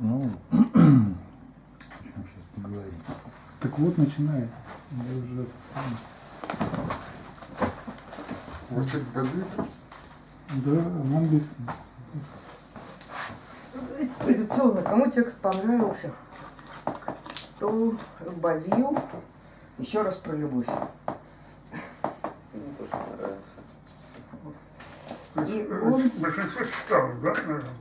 Ну, сейчас поговорим. Так вот, начинает. Я уже это самое. Вот эти годы Да, на английском. Традиционно, кому текст понравился, то Бадью еще раз про любовь. Мне тоже понравился. И он- большинство читало, да, наверное?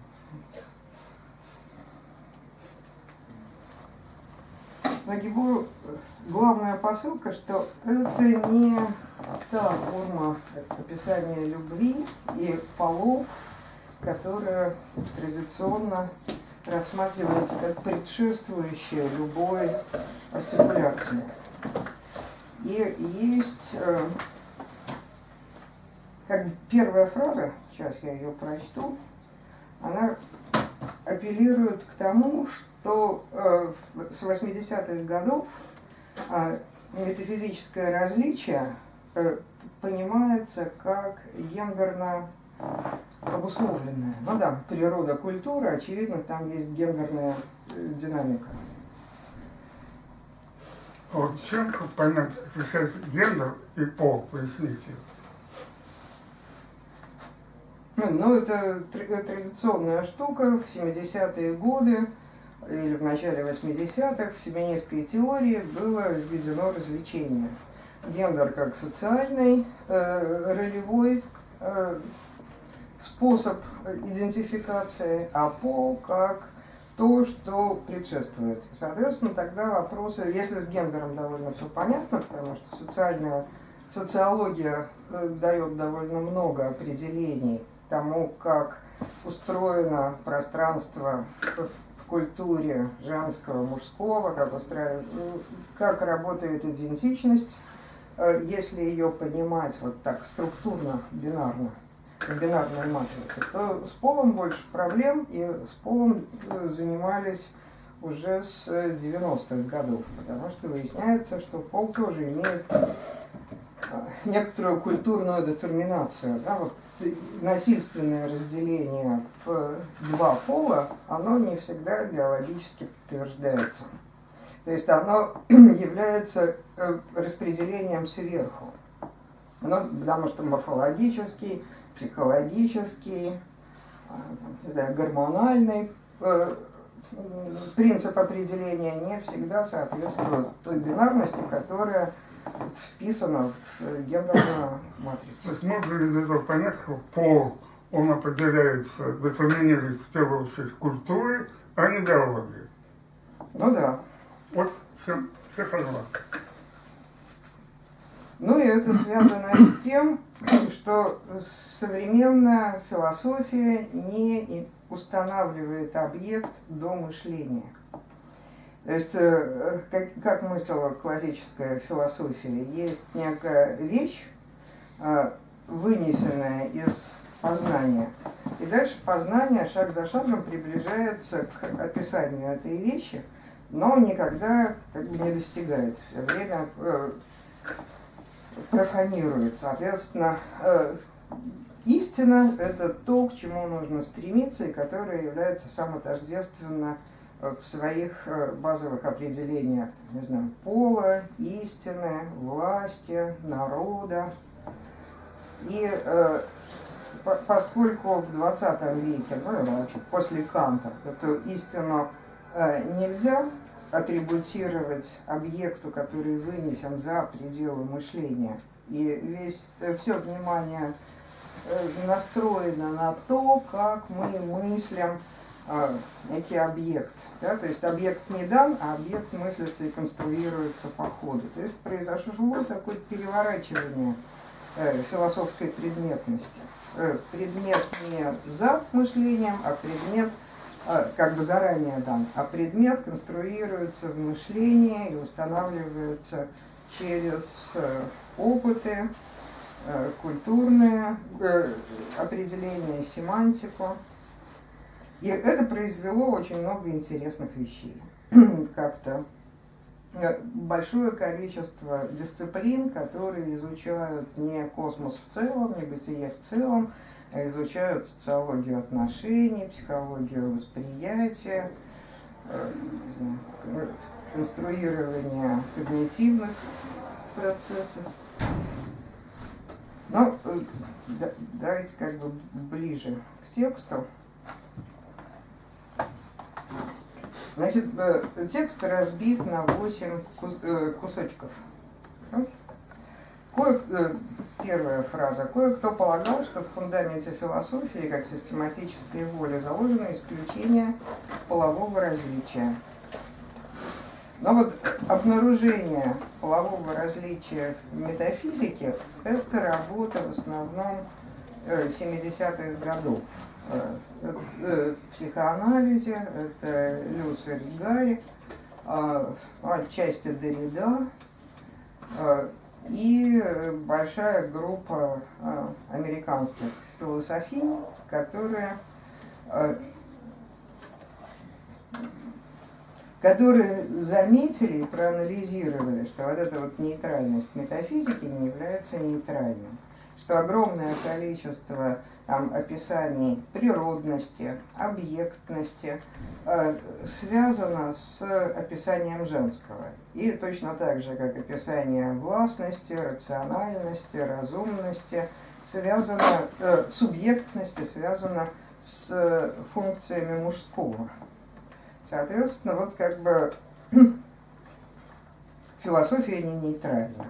Но его э, главная посылка, что это не та форма описания любви и полов, которая традиционно рассматривается как предшествующая любой артикуляции. И есть э, как первая фраза, сейчас я ее прочту, она апеллирует к тому, что э, в- с 80-х годов э, метафизическое различие э, понимается как гендерно обусловленное. Ну да, природа культуры, очевидно, там есть гендерная э, динамика. А вот чем понять, отличается гендер и пол, поясните? Ну, ну, это тр- традиционная штука в 70-е годы или в начале 80-х в феминистской теории было введено развлечение. Гендер как социальный, э, ролевой э, способ идентификации, а пол как то, что предшествует. Соответственно, тогда вопросы, если с гендером довольно все понятно, потому что социальная социология э, дает довольно много определений тому, как устроено пространство культуре женского, мужского, как, устраивает, ну, как работает идентичность, э, если ее понимать вот так структурно, бинарно, бинарной матрице, то с полом больше проблем, и с полом э, занимались уже с э, 90-х годов, потому что выясняется, что пол тоже имеет э, некоторую культурную детерминацию. Да, вот э, насильственное разделение в два пола, оно не всегда биологически подтверждается. То есть оно является э, распределением сверху. Ну, потому что морфологический, психологический, не знаю, гормональный э, принцип определения не всегда соответствует той бинарности, которая вот вписана в э, гендерную То матрицу. есть можно ли из этого понять, что пол, он определяется, детерминируется в первую очередь культурой, а не биологией? Ну да. Вот все, все согласны. Ну и это связано с тем, что современная философия не устанавливает объект до мышления. То есть, э, как, как мыслила классическая философия, есть некая вещь, э, вынесенная из познания, и дальше познание шаг за шагом приближается к описанию этой вещи, но никогда как бы не достигает. Все время э, профанирует. Соответственно, э, истина – это то, к чему нужно стремиться, и которое является самотождественно э, в своих э, базовых определениях, не знаю, пола, истины, власти, народа. И э, по- поскольку в 20 веке, ну и вообще после Канта, эту истину э, нельзя атрибутировать объекту, который вынесен за пределы мышления. И весь, все внимание э, настроено на то, как мы мыслим э, некий объект. Да? То есть объект не дан, а объект мыслится и конструируется по ходу. То есть произошло такое переворачивание э, философской предметности. Э, предмет не за мышлением, а предмет а, как бы заранее дан, а предмет конструируется в мышлении и устанавливается через э, опыты, э, культурные э, определения, семантику. И это произвело очень много интересных вещей. Как-то э, большое количество дисциплин, которые изучают не космос в целом, не бытие в целом, а изучают социологию отношений, психологию восприятия, э, не знаю, кон- конструирования когнитивных процессов. Ну, э, да- давайте как бы ближе к тексту. Значит, э, текст разбит на 8 кусочков. Ну, Кое, э, первая фраза. Кое-кто полагал, что в фундаменте философии, как систематической воли, заложено исключение полового различия. Но вот обнаружение полового различия в метафизике – это работа в основном э, 70-х годов. Э, э, психоанализе это Люсер Гарри, а, отчасти Derrida, а, и большая группа а, американских философий, которые, а, которые заметили и проанализировали, что вот эта вот нейтральность метафизики не является нейтральной, что огромное количество там, описаний природности, объектности э, связано с описанием женского. И точно так же, как описание властности, рациональности, разумности, связано, э, субъектности связано с функциями мужского. Соответственно, вот как бы философия не нейтральна.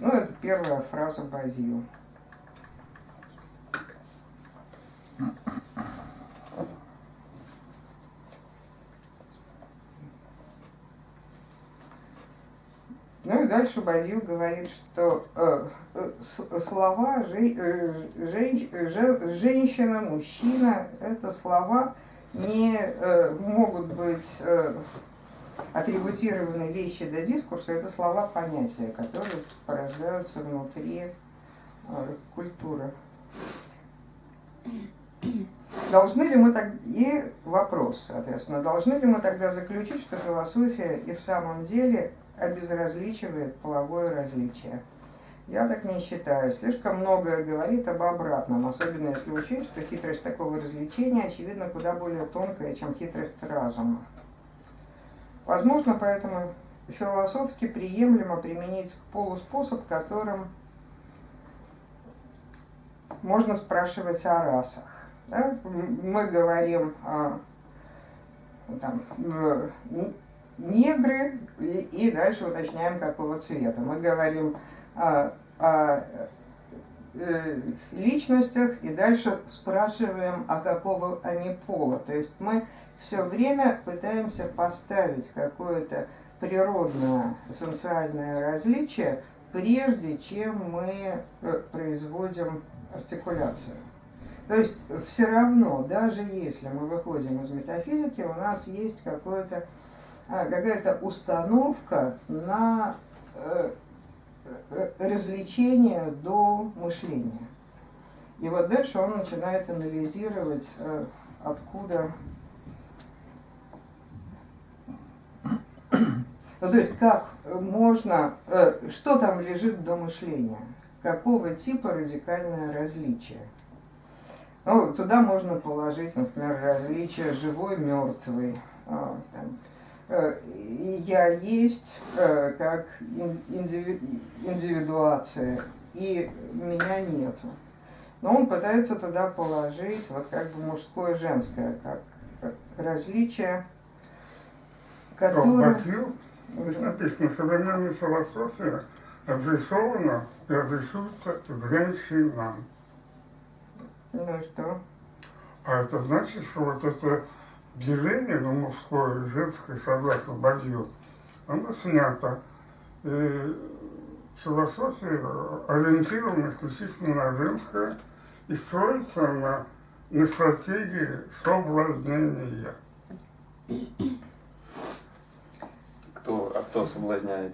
Ну, это первая фраза Базию. Ну и дальше Бадью говорит, что э, э, слова жен- э, жен- же- женщина, мужчина, это слова не э, могут быть э, атрибутированы вещи до дискурса, это слова понятия, которые порождаются внутри э, культуры. Должны ли мы так и вопрос, соответственно, должны ли мы тогда заключить, что философия и в самом деле обезразличивает половое различие? Я так не считаю. Слишком многое говорит об обратном, особенно если учесть, что хитрость такого развлечения, очевидно, куда более тонкая, чем хитрость разума. Возможно, поэтому философски приемлемо применить полуспособ, которым можно спрашивать о расах. Да? Мы говорим о ну, там, э, негры и, и дальше уточняем, какого цвета. Мы говорим о, о, э, личностях и дальше спрашиваем, а какого они пола. То есть мы все время пытаемся поставить какое-то природное эссенциальное различие, прежде чем мы э, производим артикуляцию. То есть все равно, даже если мы выходим из метафизики, у нас есть какое-то, а, какая-то установка на э, э, развлечение до мышления. И вот дальше он начинает анализировать, откуда... Ну, то есть, как можно, э, что там лежит до мышления, какого типа радикальное различие. Ну, туда можно положить, например, различие живой-мертвый. А, э, я есть э, как ин- индиви- индивидуация, и меня нету. Но он пытается туда положить вот как бы мужское женское, как, как различие, Которое... Бакью, здесь написано, современная философия адресована и адресуется женщинам. Ну и что? А это значит, что вот это деление на мужское и женское, согласно Бадью, оно снято. И философия ориентирована исключительно на женское и строится на, на стратегии соблазнения. Кто, а кто соблазняет?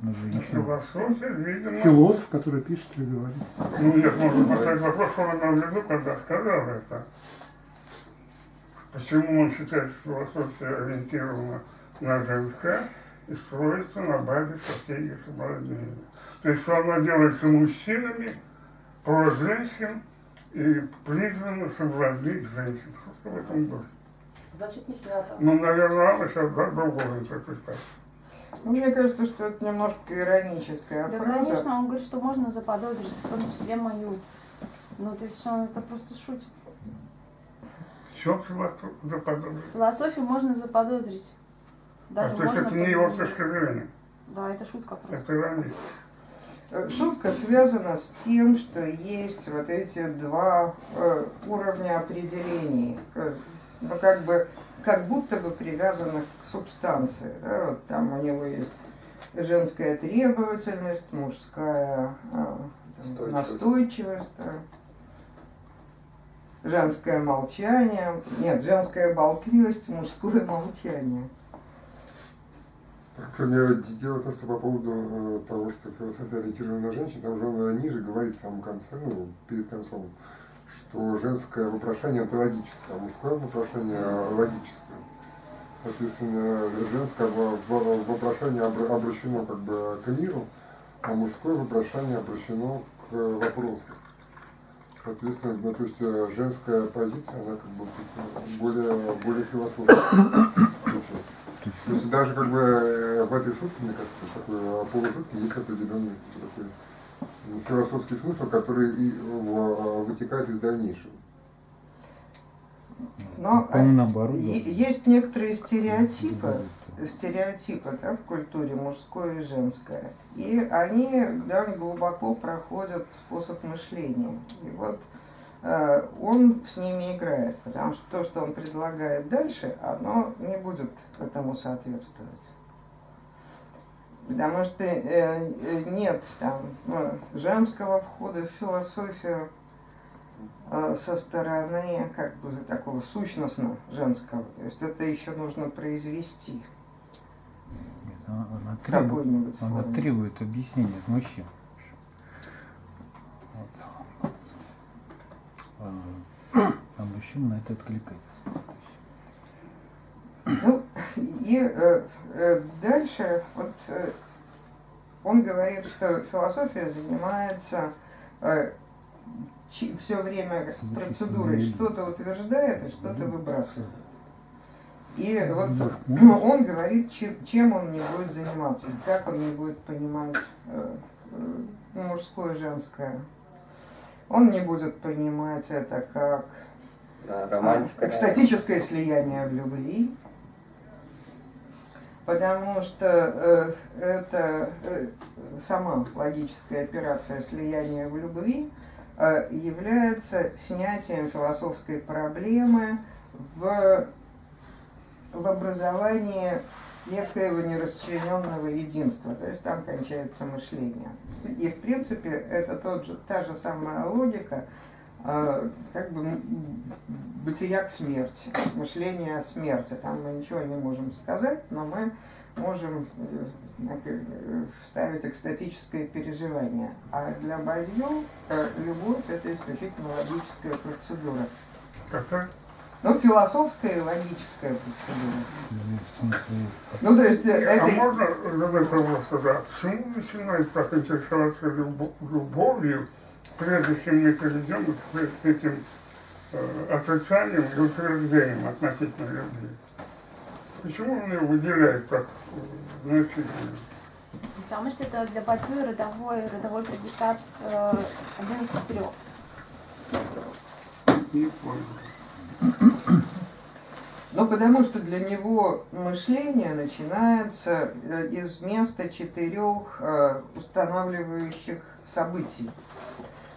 Ну. Философия, видимо... Философ, который пишет или говорит. Ну нет, можно поставить вопрос, что он имел в виду, когда сказал это. Почему он считает, что философия ориентирована на женское и строится на базе стратегии соблазнения. То есть, что она делается мужчинами, про женщин и призвано соблазнить женщин. Что в этом духе? Значит, не свято. Ну, наверное, она сейчас да, другого интерпретацию. Ну, мне кажется, что это немножко ироническая Да, фраза. конечно, он говорит, что можно заподозрить, в том числе мою. Ну, то есть он это просто шутит. В чем заподозрить? Философию можно заподозрить. А Даже то есть это не его точка зрения, Да, это шутка просто. это ирония. Э, Шутка связана с тем, что есть вот эти два э, уровня определений, э, ну как бы как будто бы привязанных к субстанции. Да? Вот там у него есть женская требовательность, мужская э, там, Настойчивость. настойчивость, да. женское молчание, нет, женская болтливость, мужское молчание. Только мне дело в том, что по поводу э, того, что философия ориентирована на женщин, там же он ниже говорит в самом конце, ну, перед концом, что женское вопрошание онтологическое, а мужское вопрошание логическое. Соответственно, женское во- во- вопрошание обра- обращено как бы к миру, а мужское вопрошание обращено к вопросу. Соответственно, ну, то есть э, женская позиция, она как бы более, более философская. То есть даже как бы э, в этой шутке, мне кажется, такой э, полушутке есть определенный такой м, философский смысл, который и в- вытекает из дальнейшего. Но По-моему, наоборот. есть некоторые стереотипы, стереотипы да, в культуре мужское и женское. И они довольно глубоко проходят в способ мышления. И вот э, он с ними играет, потому что то, что он предлагает дальше, оно не будет этому соответствовать. Потому что э, э, нет там ну, женского входа в философию э, со стороны как бы такого сущностно женского. То есть это еще нужно произвести Она, она требует, она требует объяснения от мужчин. Вот. А, а мужчина на это откликается. Ну, и э, э, дальше вот э, он говорит, что философия занимается все время процедурой, что-то утверждает и что-то выбрасывает. И вот ну, он говорит, чем, чем он не будет заниматься, как он не будет понимать э, э, мужское и женское. Он не будет понимать это как Да, а, романтика. экстатическое слияние в любви, потому что э, это э, сама логическая операция слияния в любви э, является снятием философской проблемы в, в образовании некоего нерасчлененного единства, то есть там кончается мышление. И в принципе это тот же, та же самая логика, как бы бытия к смерти, мышление о смерти. Там мы ничего не можем сказать, но мы можем э, вставить экстатическое переживание. А для Базьё э, любовь это исключительно логическая процедура. Какая? Ну, философская и логическая процедура. Ну, смысле, Ну, то есть э, А это... можно задать вопрос тогда, почему начинает так интересоваться любо- любовью, прежде чем мы перейдем к этим э, отрицаниям и утверждениям относительно любви? Почему он ее выделяет так э, значительно? Потому что это для Бадью родовой, родовой предикат э, один из четырех. Не понял. Ну, потому что для него мышление начинается э, из места четырех э, устанавливающих событий.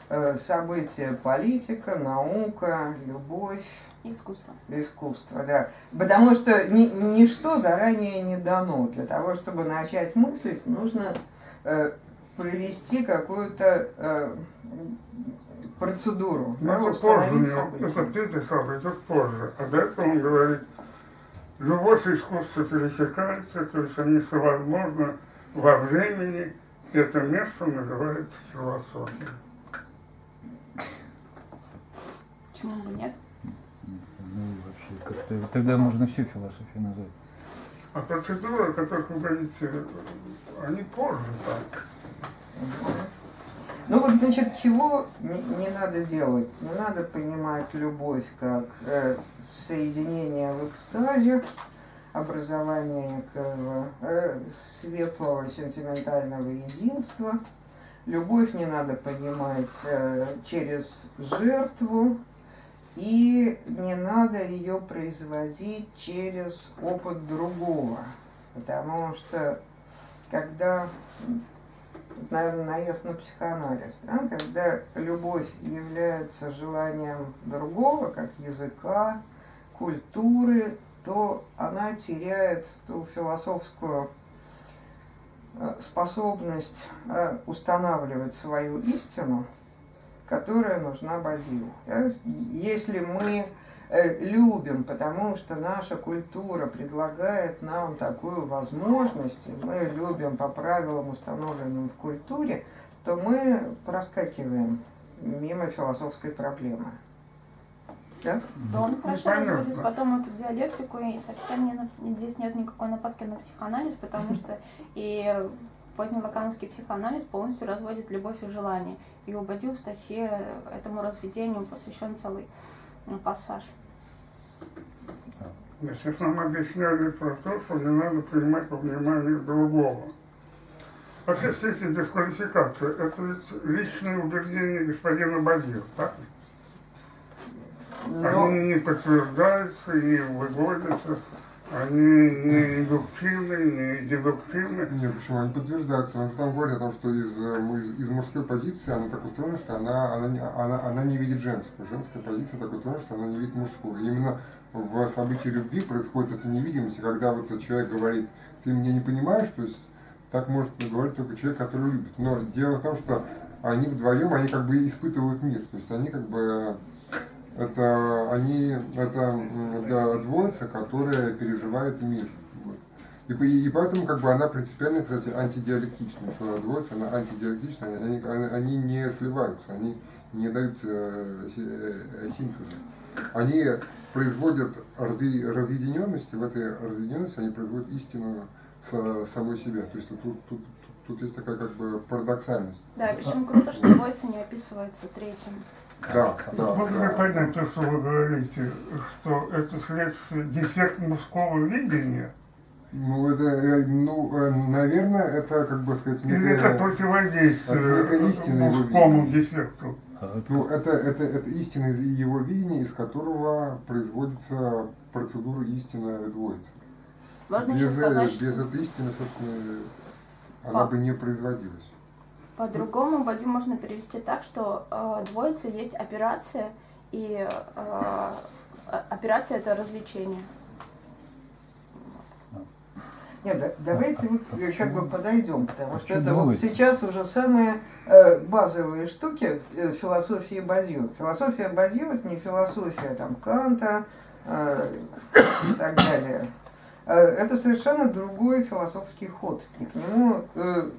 Э, События политика, наука, любовь, Искусство. искусство, да. Потому что ни, ничто заранее не дано. Для того, чтобы начать мыслить, нужно э, провести какую-то э, процедуру, Ну, да, это позже у установить него, события. это ты писал, это позже. А до этого он говорит, любовь и искусство пересекаются, то есть они совозможны во времени, это место называется философией. Почему бы нет? ну, вообще, как-то тогда можно всю философию назвать. А процедуры, о которых вы говорите, они позже так. Ну вот, значит, чего не, не надо делать? Не надо понимать любовь как э, соединение в экстазе, образование некого э, светлого сентиментального единства. Любовь не надо понимать э, через жертву, и не надо ее производить через опыт другого. Потому что когда наверное, наезд на психоанализ, да, когда любовь является желанием другого, как языка, культуры, то она теряет ту философскую э, способность э, устанавливать свою истину, которая нужна. Да? Если мы э, любим, потому что наша культура предлагает нам такую возможность, и мы любим по правилам, установленным в культуре, то мы проскакиваем мимо философской проблемы. Да? То он Ну, хорошо понятно. разводит потом эту диалектику, и совсем не, на- здесь нет никакой нападки на психоанализ, потому что и позднелакановский психоанализ полностью разводит любовь и желание. И у Бадью в статье этому разведению посвящен целый м, пассаж. Значит, нам объясняли про то, что не надо принимать во внимание другого. Вообще все эти дисквалификации, это ведь личные убеждения господина Бадьо, так? Но, Они не подтверждаются, не выводятся, они не индуктивны, не дедуктивны. Нет, почему? Они подтверждаются. Он же там говорит о том, что из, э, из, из мужской позиции она так устроена, что она, она, она, она не видит женскую. Женская позиция так устроена, что она не видит мужскую. И именно в событии любви происходит эта невидимость, когда вот человек говорит, ты меня не понимаешь, то есть так может говорить только человек, который любит. Но дело в том, что они вдвоем, они как бы испытывают мир. То есть они как бы это они это двоица, которая переживает мир. И, и поэтому как бы она принципиально, кстати, антидиалектична. Что двоица, она антидиалектична, они, они, не сливаются, они не дают э, э, синтеза. Они производят разъ- разъединенность, и в этой разъединенности они производят истину са- самой себя. То есть тут, тут, тут, есть такая как бы парадоксальность. Да, причем круто, что двоица не описывается третьим. Да, да, Можно понять то, что вы говорите, что это следствие дефект мужского видения? Ну, это, э, ну, э, наверное, это, как бы сказать, Или некое- это противодействие это его мужскому дефекту? А, Ну, это, это, это истина из его видения, из которого производится процедура истины двоицы. Можно без, еще э, сказать, без что этой истины, собственно, она А. бы не производилась. По-другому Бадью можно перевести так, что э, двоица есть операция, и э, э, операция это развлечение. нет, да- давайте вот А э, как бы подойдем, потому что Почему это вот сейчас уже самые э, базовые штуки э, философии Базью. Философия Базью это не философия там Канта э, и так далее. Э, Это совершенно другой философский ход. И к нему э,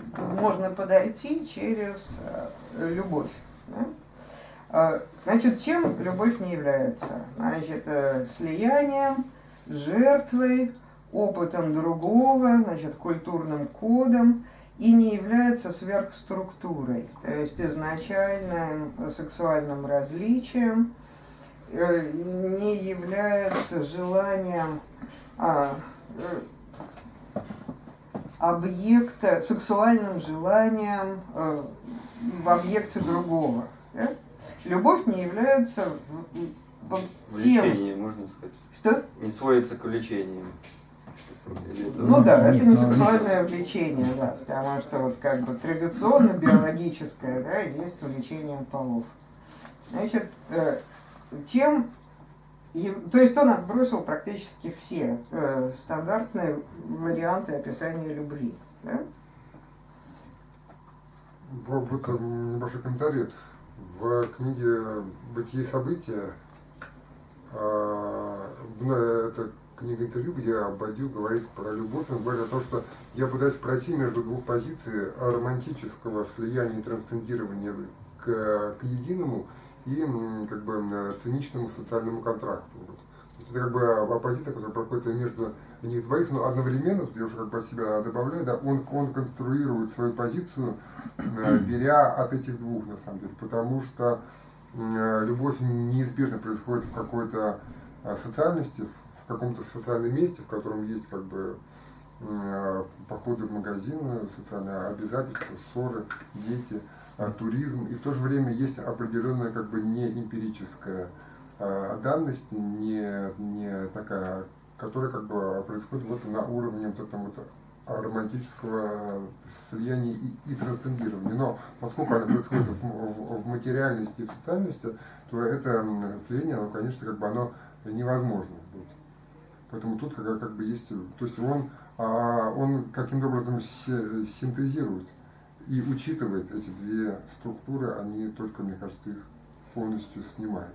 можно подойти через э, любовь. Значит, чем любовь не является? Значит, слиянием, жертвой, опытом другого, значит, культурным кодом и не является сверхструктурой, то есть изначальным сексуальным различием, не является желанием а, объекта, сексуальным желанием э, в объекте другого. да? Любовь не является в- в- тем, Влечение, можно сказать. что Не сводится к влечению. Это- Ну да, это не Нет, ну, сексуальное влечение, да, потому что вот как бы традиционно биологическое, да, есть влечение полов. Значит, э, чем, то есть он отбросил практически все э, стандартные варианты описания любви, да? Б- Вот м, небольшой комментарий. В книге «Бытие события» ну, это книга интервью, где Бадью говорит про любовь. Он говорит о том, что я пытаюсь пройти между двух позиций романтического слияния и трансцендирования к, к единому и как бы м, циничному социальному контракту. Вот. Это как бы оппозиция, которая проходит между них двоих, но одновременно, тут я уже как бы себя добавляю, да, он, он конструирует свою позицию, э, беря от этих двух, на самом деле, потому что э, любовь неизбежно происходит в какой-то э, социальности, в каком-то социальном месте, в котором есть как бы э, походы в магазин, социальные обязательства, ссоры, дети, э, туризм, и в то же время есть определенная как бы не эмпирическая э, данность, не, не такая, которая как бы происходит вот на уровне вот этого вот романтического слияния и, и трансцендирования. Но поскольку она происходит в, в- в материальности и в социальности, то это слияние, оно, конечно, как бы оно невозможно будет. Поэтому тут как, как бы есть, то есть он, а, он каким-то образом синтезирует и учитывает эти две структуры, они только, мне кажется, их полностью снимает.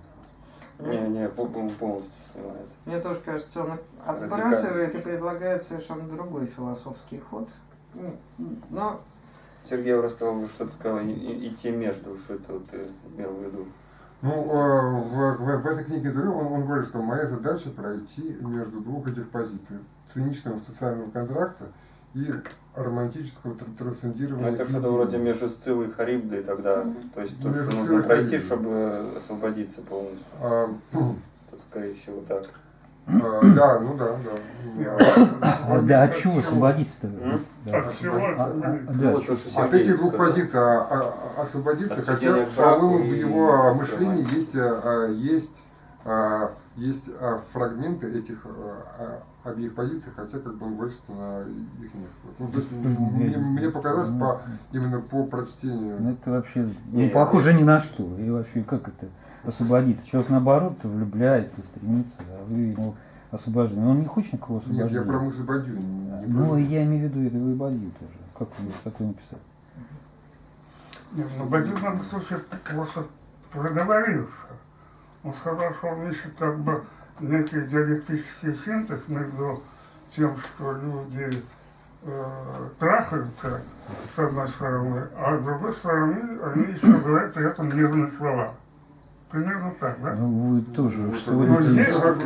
Не, не, по- по- полностью снимает. Мне тоже кажется, он отбрасывает и предлагает совершенно другой философский ход. М, Но Сергей Ростов что-то сказал, идти между, что это вот ты имел в виду. Ну, э, в, в- в этой книге Дурю он, он говорит, что моя задача пройти между двух этих позиций. Циничного социального контракта и романтического тр- Ну, трансцендирования. это что-то вроде между Сциллой и Харибдой тогда. То есть то, Между что нужно пройти, чтобы освободиться полностью. А, Тут, скорее всего, так. а, да, ну да, да. А, да, от чего освободиться-то? М? Да. От чего А, а, а, освободиться? да, Вот от От этих двух позиций а, а, освободиться, От хотя, по-моему, в его мышлении есть, а, есть, а, есть а, фрагменты этих а, обеих позиций, хотя как бы он говорит, что на их нет. Ну, то есть мне, мне показалось по, именно по Ну, прочтению. это вообще Не, не я похоже ни на что. И вообще, как это освободиться? Человек наоборот влюбляется, стремится, а вы ему освобождение. Он не хочет никакого Нет, я освобождения. про мысль Бадью, не, не про- Ну, я имею в виду это вы Бадью тоже. Как вы такое написали? Нет, ну, Бадью в данном случае просто проговорился. Он сказал, что он ищет как бы некий диалектический синтез между тем, что люди э, трахаются, с одной стороны, а с другой стороны они еще говорят при этом нежные слова. Примерно так, да? Ну, вы тоже Ну, сводите здесь к как.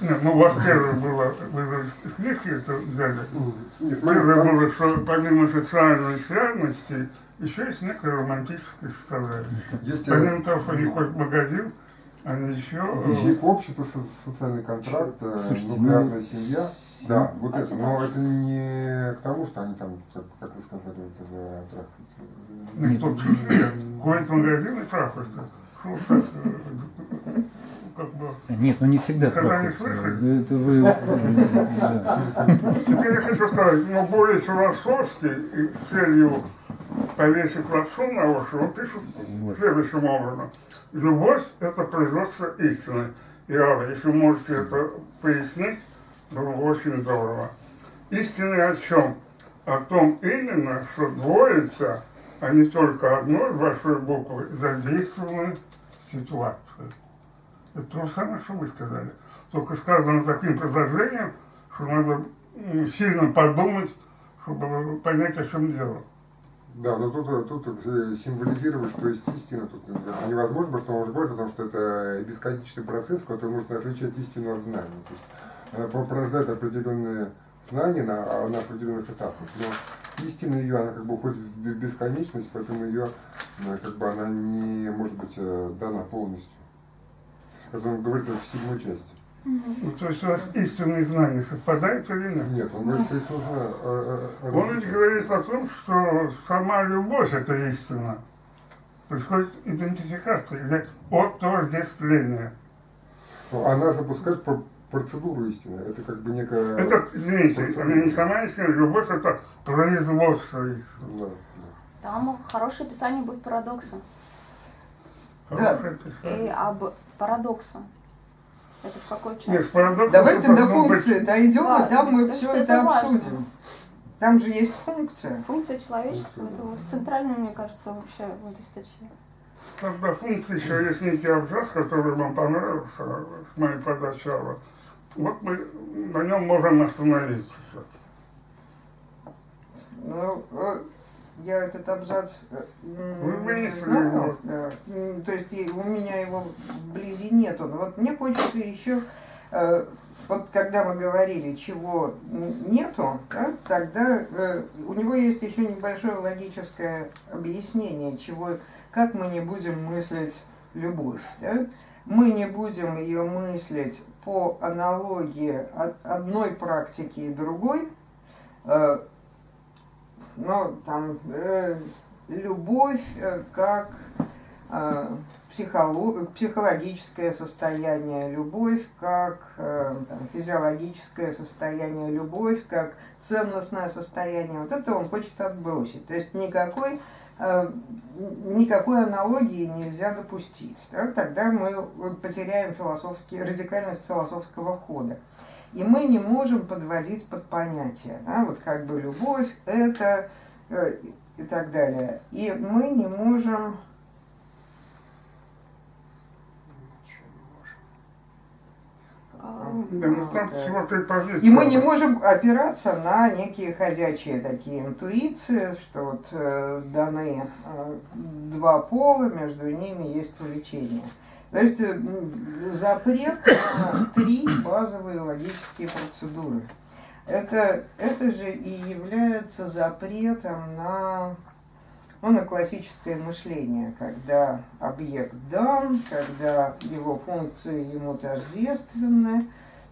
Нет, ну у вас первое было, вы же книжки это взяли. Не, смотри, Первое было, что помимо социальной связности, еще есть некая романтическая составляющая. Помимо того, что они ходят в магазин, они еще... э, со- социальный контракт, э, Слушайте, нуклеарная ну- семья. Да, вот а это. Но это не к тому, что они там, как, как вы сказали, это за трахают. Никто ходит в магазин и э, как бы... Нет, ну не всегда Когда не слышали? Это вы... да. Теперь я хочу сказать, но более философски и целью повесить лапшу на уши, он пишет Вот. следующим образом. Любовь – это производство истины. И, Алла, если можете это пояснить, было бы очень здорово. Истины о чем? О том именно, что двоица, а не только одной большой буквы, задействованы в ситуации. Это то же самое, что вы сказали. Только сказано таким предложением, что надо сильно подумать, чтобы понять, о чем дело. Да, но тут, э, тут э, символизировать, что есть истина, тут э, невозможно, потому что он уже говорит о том, что это бесконечный процесс, в котором нужно отличать истину от знания. То есть она по- порождает определенные знания на, а, на определенных этапах, но истина ее, она как бы уходит в бе- бесконечность, поэтому ее, э, как бы она не может быть э, дана полностью. Как он говорит в седьмой части. Ну, то есть у вас истинные знания совпадают или нет? Нет, он говорит, что их нужно... э, э, Он ведь говорит о том, что сама любовь – это истина. Происходит идентификация или отождествление. Ну, Она запускает про- процедуру истины. Это как бы некая... Это, извините, она не сама истина, любовь – это производство истины. Да, да. Там хорошее описание будет парадокса. Да. Описание. И об парадоксе. Это в какой части? Нет, с парадоксом давайте до должно быть- функции дойдем, Да, и там мы все это это важно. обсудим. Там же есть функция. Функция человечества это вот центральная, мне кажется, вообще в этой статье. Когда функции еще есть некий абзац, который вам понравился с моей подачи. Алла. Вот мы на нем можем остановиться. Ну, э, я этот абзац э, знаю, да. М, то есть у меня его вблизи нету. Но вот мне хочется еще, э, вот когда мы говорили, чего нету, да, тогда э, у него есть еще небольшое логическое объяснение, чего, как мы не будем мыслить любовь. да. Мы не будем ее мыслить по аналогии одной практики и другой, э, но там э, любовь э, как э, психоло- психологическое состояние, любовь как э, там, физиологическое состояние, любовь как ценностное состояние. Вот это он хочет отбросить. То есть никакой э, никакой аналогии нельзя допустить. да, Тогда мы потеряем философский, радикальность философского хода. И мы не можем подводить под понятие. Да, вот как бы любовь это э, и так далее. И мы не можем Да, ну. И мы не можем опираться на некие ходячие такие интуиции, что вот э, даны э, два пола, между ними есть влечение. То есть запрет на три базовые логические процедуры. Это, это же и является запретом на, ну, на классическое мышление, когда объект дан, когда его функции ему тождественны,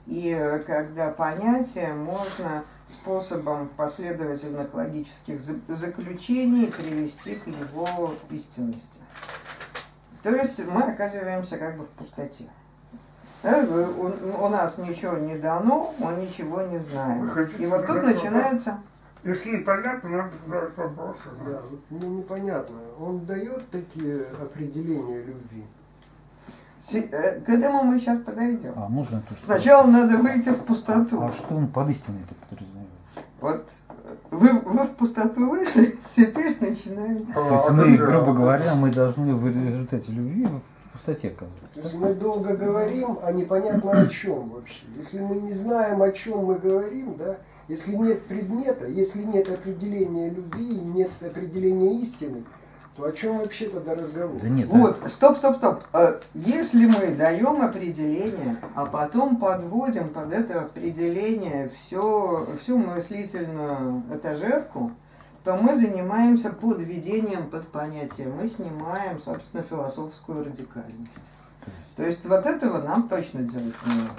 и э, когда понятие можно способом последовательных логических за- заключений привести к его истинности. То есть мы оказываемся как бы в пустоте. Да, у, у нас ничего не дано, мы ничего не знаем. И вот тут задать начинается... Если непонятно, надо задавать вопросы. Да, вот мне непонятно. Он дает такие определения любви. Э, К этому мы сейчас подойдем. А можно тут Сначала надо выйти в пустоту. А что он под истиной это подразумевает? Вот э, вы, вы в пустоту вышли, теперь начинаем. То есть мы, грубо говоря, мы должны в результате любви в пустоте оказываться. То есть мы долго говорим, а непонятно о чем вообще. Если мы не знаем, о чем мы говорим, да, если нет предмета, если нет определения любви, нет определения истины, то о чем вообще тогда разговор? Да нет, Вот, стоп, стоп, стоп. А Если мы даем определение, а потом подводим под это определение все, всю мыслительную этажерку, то мы занимаемся подведением под понятие. Мы снимаем, собственно, философскую радикальность. То есть вот этого нам точно делать не надо.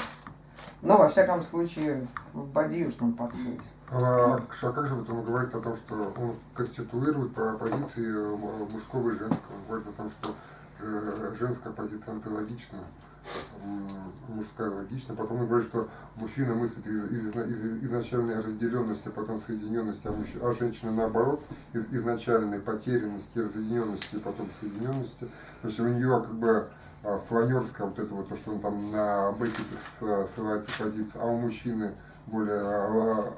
Но, во всяком случае, в бодиюшном подходе. А, а как же вот он говорит о том, что он конституирует по позиции э, мужского и женского? Он говорит о том, что э, женская позиция антилогична, мужская логична. Потом он говорит, что мужчина мыслит из, из- из- изначальной разделенности, а потом соединенности, а, мужч- а женщина наоборот, из изначальной потерянности, разъединенности, потом соединенности. То есть у нее как бы а, фланерская вот это вот то, что он там на Беккете с- ссылается позиция, а у мужчины более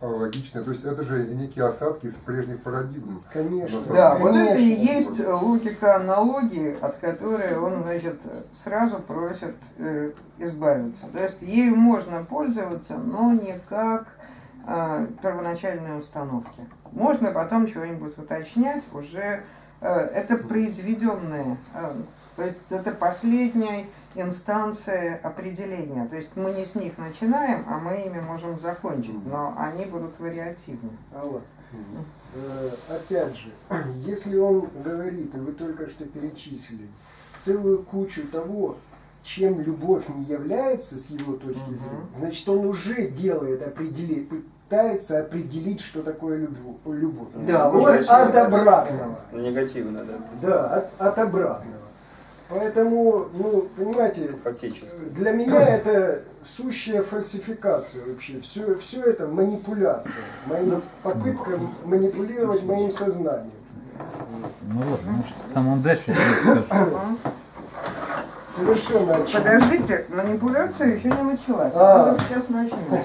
логичная. То есть это же некие осадки из прежних парадигм. Конечно. Да, вот это и есть логика аналогии, от которой он, значит, сразу просит э, избавиться. То есть ею можно пользоваться, но не как э, первоначальной установки. Можно потом чего-нибудь уточнять, уже э, это произведенные, э, то есть это последняя инстанция определения. То есть мы не с них начинаем, а мы ими можем закончить, но они будут вариативны. Алла, э, опять же, если он говорит, и вы только что перечислили, целую кучу того, чем любовь не является с его точки Мгм. зрения, значит, он уже делает определить, пытается определить, что такое любовь. любовь. Да, вот от обратного. Негативно, да. Да, от, от обратного. Поэтому, ну, понимаете, Фактически. для меня это сущая фальсификация вообще. Все, все это манипуляция. Моя попытка манипулировать моим сознанием. Ну вот, ну что там он дальше скажет. Совершенно очевидно. Подождите, манипуляция еще не началась. А. Вот сейчас начнется.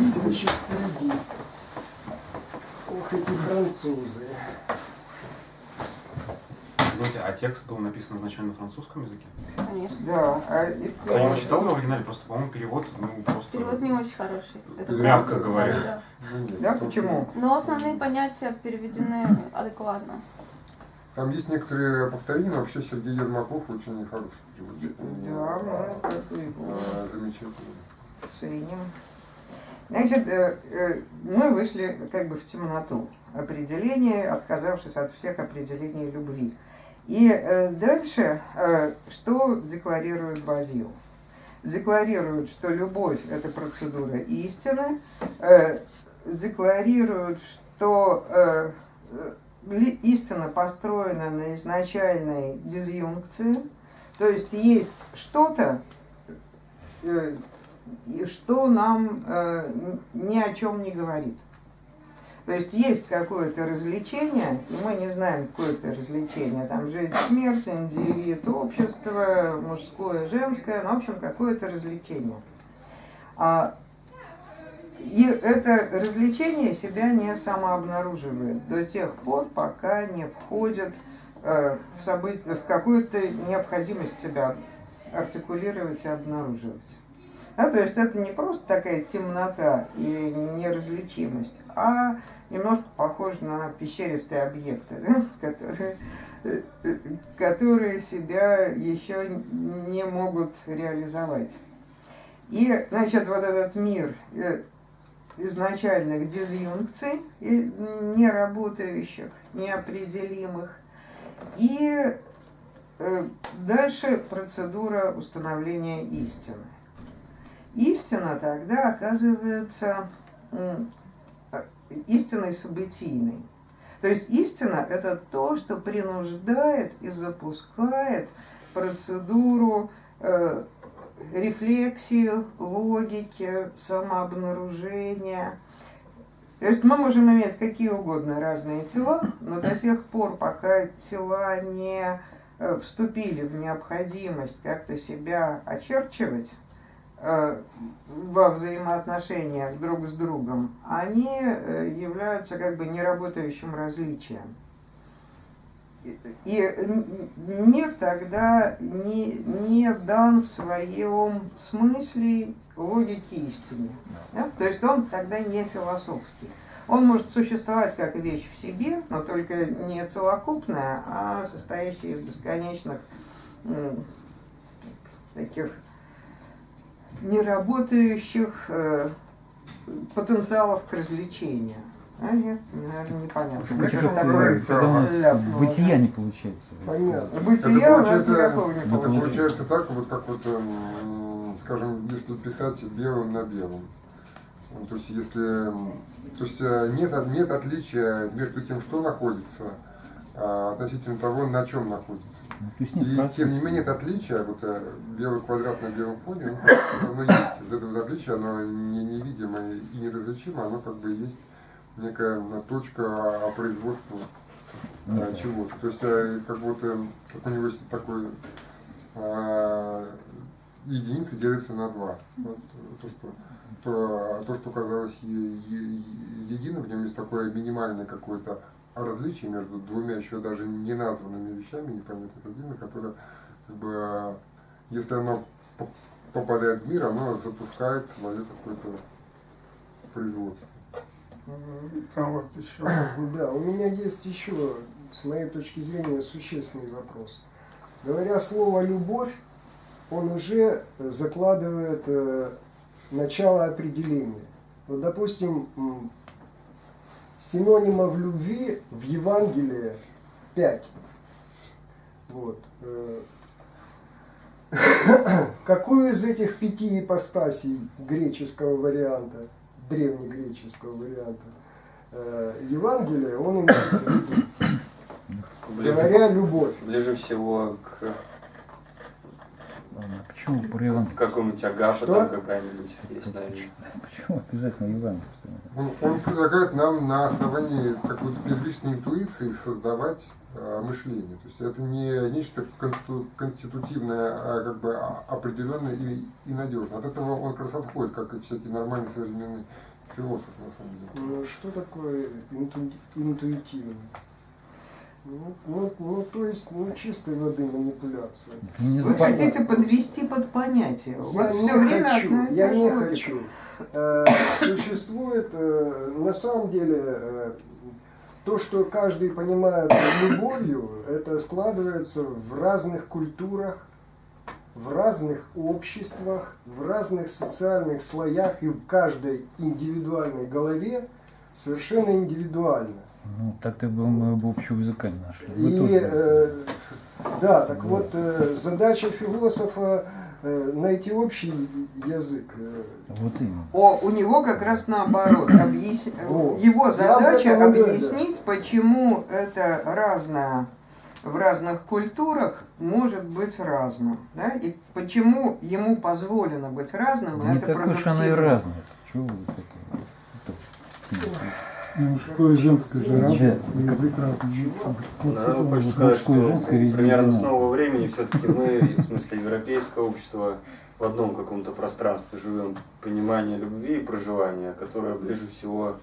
Все еще впереди. Ох, эти французы. Извините, а текст был написан изначально на французском языке? Конечно. Да, а и- Я его читал в оригинале, просто, по-моему, перевод, ну, просто... Перевод не очень хороший. Это Мягко говоря. Да, да. Да, почему? Но основные понятия переведены адекватно. Там есть некоторые повторения, но вообще Сергей Ермаков очень хороший переводчик. Да, ну, как бы его А, Замечательный. ценим. Значит, э, э, мы вышли как бы в темноту определение, отказавшись от всех определений любви. И э, дальше, э, что декларирует Базил? Декларирует, что любовь – это процедура истины, э, декларирует, что истина построена на изначальной дизъюнкции, то есть есть что-то, что нам ни о чем не говорит. То есть есть какое-то развлечение, и мы не знаем, какое это развлечение. Там жизнь, смерть, индивид, общество, мужское, женское, ну, в общем, какое-то развлечение. А, и это развлечение себя не самообнаруживает до тех пор, пока не входит э, в, в какую-то необходимость себя артикулировать и обнаруживать. Да, то есть это не просто такая темнота и неразличимость, а немножко похоже на пещеристые объекты, да, которые, э, э, которые себя еще не могут реализовать. И, значит, вот этот мир э, изначальных дизъюнкций, неработающих, неопределимых, и дальше процедура установления истины. Истина тогда оказывается э, истиной событийной. То есть истина – это то, что принуждает и запускает процедуру э, рефлексии, логики, самообнаружения. То есть мы можем иметь какие угодно разные тела, но до тех пор, пока тела не э, вступили в необходимость как-то себя очерчивать, во взаимоотношениях друг с другом, они э, являются как бы неработающим различием. И- мир тогда не, не дан в своем смысле логике истине. Да? То есть он тогда не философский. Он может существовать как вещь в себе, но только не целокупная, а состоящая из бесконечных таких неработающих э, потенциалов к развлечению. А, нет, наверное, непонятно. Как это, такое когда у нас ляпнуло, бытия не получается. Понятно. Бытия у нас никакого не Это получается. получается так, вот как вот, эм, скажем, если писать белым на белом. Ну, То есть если, то есть э, нет, нет отличия между тем, что находится, относительно того, на чем находится. Ну, И тем не менее это отличие, вот э, белый квадрат на белом фоне, оно есть. Вот это вот отличие, оно не невидимое и неразличимое, оно как бы есть некая точка производства Нет. чего-то. То есть э, как будто как у него такой единицы делятся на два. Вот, то, что, то, то, что казалось единым, в нем есть такое минимальное какое-то различие между двумя еще даже не названными вещами, непонятно какими, которые, как бы, если оно попадает в мир, оно запускает свое какое-то производство. Там вот еще Да, у меня есть еще, с моей точки зрения, существенный вопрос. Говоря слово «любовь», он уже закладывает э, начало определения. Вот, допустим, синонимов любви в Евангелии пять. Вот. э. Какую из этих пяти ипостасей греческого варианта, древнегреческого варианта, э, Евангелия он имеет в виду? Говоря любовь. ближе всего к почему про Иван? какому-нибудь Агапа Что? там какая-нибудь есть, наверное. Почему обязательно Иван? Он, он предлагает нам на основании какой-то первичной интуиции создавать э, мышление. То есть это не нечто конститутивное, а как бы а- определенное и, и надежное. От этого он как раз отходит, как и всякий нормальный современный философ на самом деле. Ну, что такое инту- интуитивно? Ну, ну, ну, то есть, ну, чистой воды манипуляция. Не Вы запа- хотите подвести под понятие. У Я вас не все время хочу, я не логика. хочу. Э, Существует, э, на самом деле, э, то, что каждый понимает любовью, это складывается в разных культурах, в разных обществах, в разных социальных слоях и в каждой индивидуальной голове совершенно индивидуально. Ну, так-то бы мы бы общего языка не нашли. Вы И тоже. э, да, так вот э, задача философа э, найти общий язык. э, Вот именно. О, у него как раз наоборот. Объяс- О, Его задача объяснить, почему это разное в разных культурах может быть разным. Да? И почему ему позволено быть разным, Да и не это такой уж она и разная. Чего вы это? Это- Ну, Мужское и женское же разное, язык разный. Вот сказать, мужское и что женское примерно с нового времени все-таки мы, в смысле европейское общество, в одном каком-то пространстве живем. Понимание любви и проживания, которое ближе всего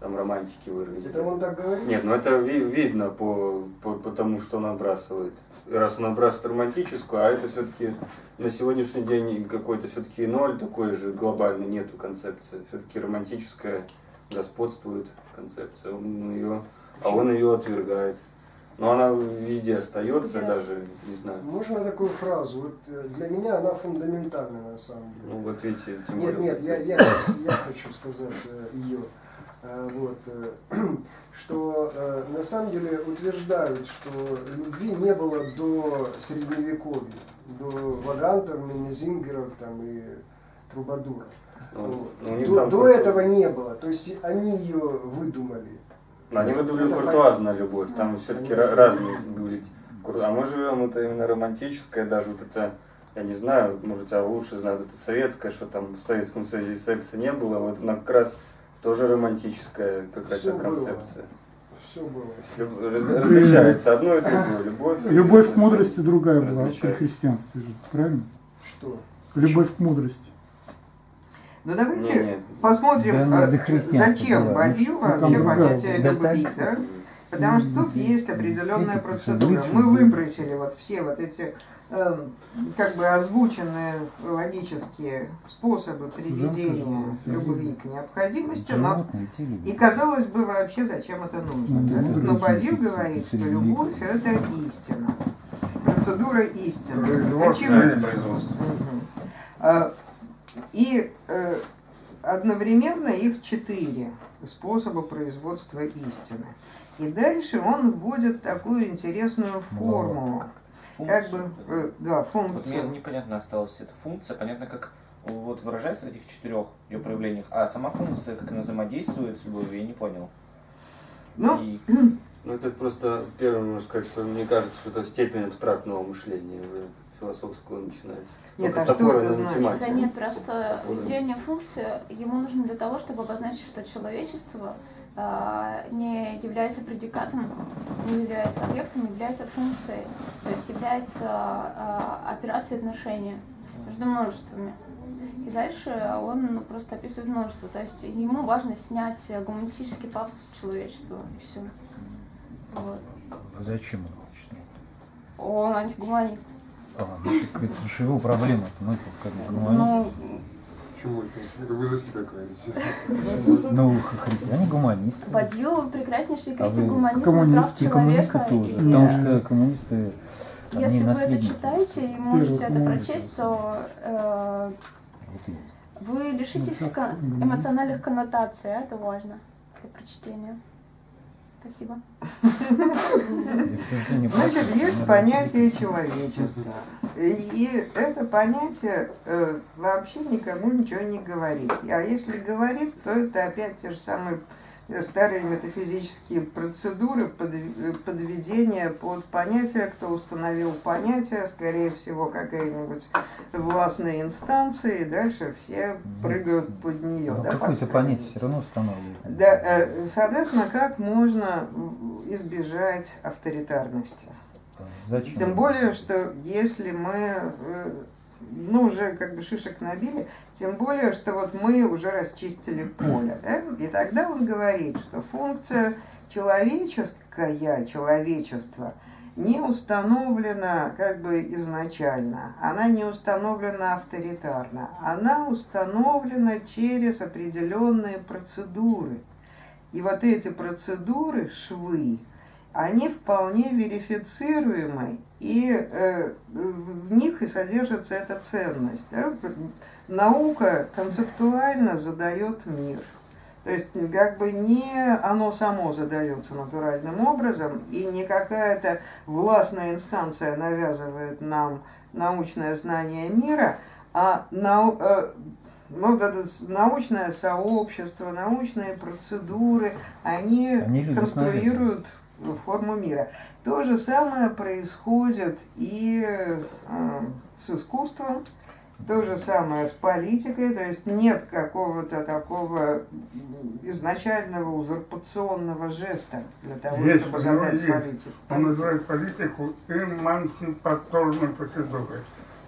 там романтики выразить. Это он так говорит? Нет, ну это ви- видно по, по, по тому, что он отбрасывает. И раз он отбрасывает романтическую, а это все-таки на сегодняшний день какой-то все-таки ноль такой же глобальный нету концепции. Все-таки романтическая господствует концепция. Он ее, а он ее отвергает. Но она везде остается, Да. даже, не знаю. Можно такую фразу? Вот э, для меня она фундаментальная на самом деле. Ну вот видите, тем Нет, более. нет, я, я, я хочу сказать ее. Вот, э, что э, на самом деле утверждают, что любви не было до средневековья, до Ваганта, Менезингеров там, и Трубадуров. Ну, ну, До, до этого не было. То есть они ее выдумали. Они выдумали Это куртуазную любовь, там все-таки Конечно. разные были. А мы живем, это именно романтическое, даже вот это, я не знаю, может, тебя лучше знают, это советское, что там в Советском Союзе секса не было, вот она как раз тоже романтическая какая-то было. концепция. Все было. Раз- Различается одно и другое, любовь. и Любовь к мудрости другая была при христианстве правильно? Что? Любовь к мудрости. Ну Не, давайте не. посмотрим, Да, ну, э, до христианства зачем. Бадью Ну, вообще другая понятие. Да любви, так. да? Потому что тут есть определенная процедура. Мы выбросили вот все вот эти эм, как бы озвученные логические способы приведения любви к необходимости, но и казалось бы вообще зачем это нужно. Ну, да? Но Базил говорит, что любовь это истина. Процедура истины. Производство, Почему? а производство. А, И э, одновременно их четыре способа производства истины. И дальше он вводит такую интересную формулу. Как бы, э, да, Вот мне функцию. непонятно осталась эта функция, понятно, как вот выражается в этих четырех ее проявлениях, а сама функция, как она взаимодействует с любовью, я не понял. Ну, И Ну это просто первое, можно сказать, что мне кажется, что это степень абстрактного мышления философского начинается. Нет, Только а что это на значит? Да нет, просто введение функции ему нужно для того, чтобы обозначить, что человечество а, не является предикатом, не является объектом, является функцией, то есть является а, операцией отношения между множествами. И дальше он ну, просто описывает множество. То есть ему важно снять гуманистический пафос человечества и все. Вот. А Зачем он хочет? Он антигуманист. А, так это же его проблема. Ну, это как бы, ну, они- Ну, Почему это? Это вы за себя говорите. ну, христиане гуманисты. Бадью прекраснейший А критик вы гуманизма, коммунисты, прав коммунисты человека. тоже. и, Потому что коммунисты, Если вы это читаете и можете это прочесть, то э, вы лишитесь Ну, эмоциональных коннотаций, а это важно для прочтения. Спасибо. Значит, есть понятие человечества. И, это понятие э, вообще никому ничего не говорит. А если говорит, то это опять те же самые старые метафизические процедуры э, подведения под понятие, кто установил понятие, скорее всего, какая-нибудь властная инстанция, и дальше все прыгают под нее. Ну, да, Какое-то понятие все равно устанавливает. Да, э, соответственно, как можно избежать авторитарности? Зачем? Тем более, что если мы э, ну, уже как бы шишек набили, тем более, что вот мы уже расчистили поле. Да? И тогда он говорит, что функция человеческая, человечество, не установлена как бы изначально, она не установлена авторитарно, она установлена через определенные процедуры. И вот эти процедуры, швы, они вполне верифицируемы, и э, в них и содержится эта ценность. Да? Наука концептуально задает мир. То есть как бы не оно само задается натуральным образом, и не какая-то властная инстанция навязывает нам научное знание мира, а нау, э, ну, да, научное сообщество, научные процедуры, они, Они конструируют форму мира. То же самое происходит и э, с искусством, то же самое с политикой, то есть нет какого-то такого изначального узурпационного жеста для того, Есть, чтобы задать есть. политику. Он называет политику эмансипаторной процедурой.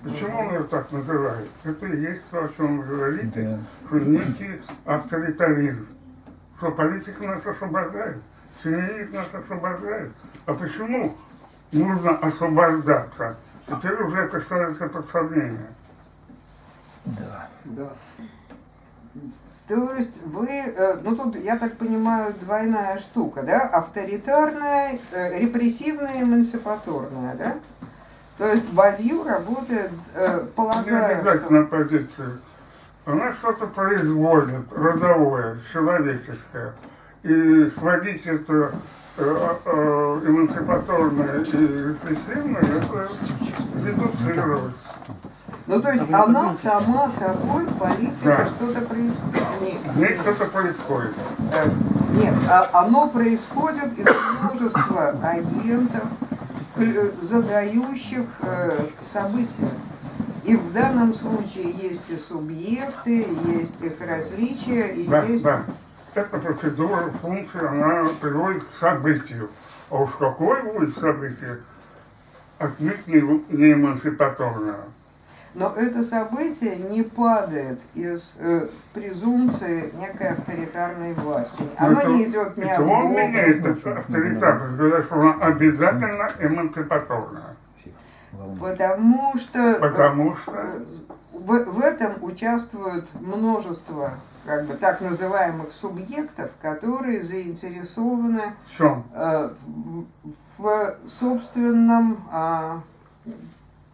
Почему он ее так называет? Это и есть то, о чем вы говорите, Да. что некий авторитаризм. Что политика нас освобождает, феминизм нас освобождает. А почему нужно освобождаться? Теперь уже это становится под сомнение. Да. Да. То есть вы, э, ну тут, я так понимаю, двойная штука, да? Авторитарная, э, репрессивная, эмансипаторная, да? То есть Бадью работает, э, Не полагая, обязательно позицию. Она что-то производит, родовое, человеческое. И сводить это э, э, эмансипаторное и репрессивное, это редуцировать. Ну, то есть она сама собой, политика, Да. что-то происходит. Не- В ней что-то происходит. э, Нет, а оно происходит из множества агентов, задающих события. И в данном случае есть и субъекты, есть их различия, и Да, есть... да. Эта процедура, функция, она приводит к событию. А уж какое будет событие, отнюдь не, не эмансипаторное. Но это событие не падает из э, презумпции некой авторитарной власти. Оно Ну, Это- не идет ни от это Бога. меняет этот авторитарность, говоря, что она обязательно эмансипаторная. Потому что... э, Потому что В, в этом участвует множество как бы, так называемых субъектов, которые заинтересованы э, в, в собственном а,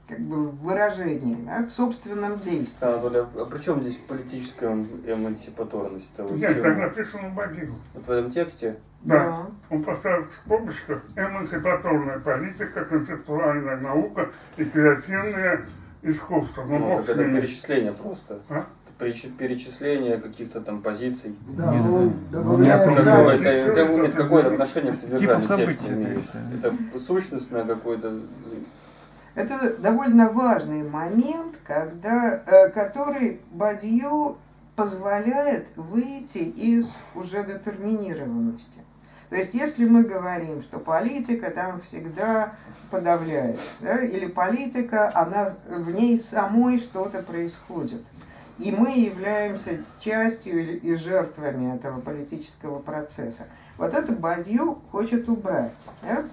как бы выражении, да, в собственном действии. Да, Анатолий, а а при чем здесь политическая эмансипаторность? -то? Вот Нет, так написано в Бабилу. Вот в этом тексте? Да. Он поставил в скобочках эмансипаторная политика, концептуальная наука и креативное искусство. Ну, Ну, так это перечисление просто. А? Перечисление каких-то там позиций. Да, Нет, он добавляет ну, Какое это, какое-то отношение к содержанию Типа события, текста имеет? Это сущностное какое-то... Это довольно важный момент, когда, э, который Бадью позволяет выйти из уже детерминированности. То есть, если мы говорим, что политика там всегда подавляет, да, или политика, она в ней самой что-то происходит, и мы являемся частью и жертвами этого политического процесса. Вот это Бадью хочет убрать. да.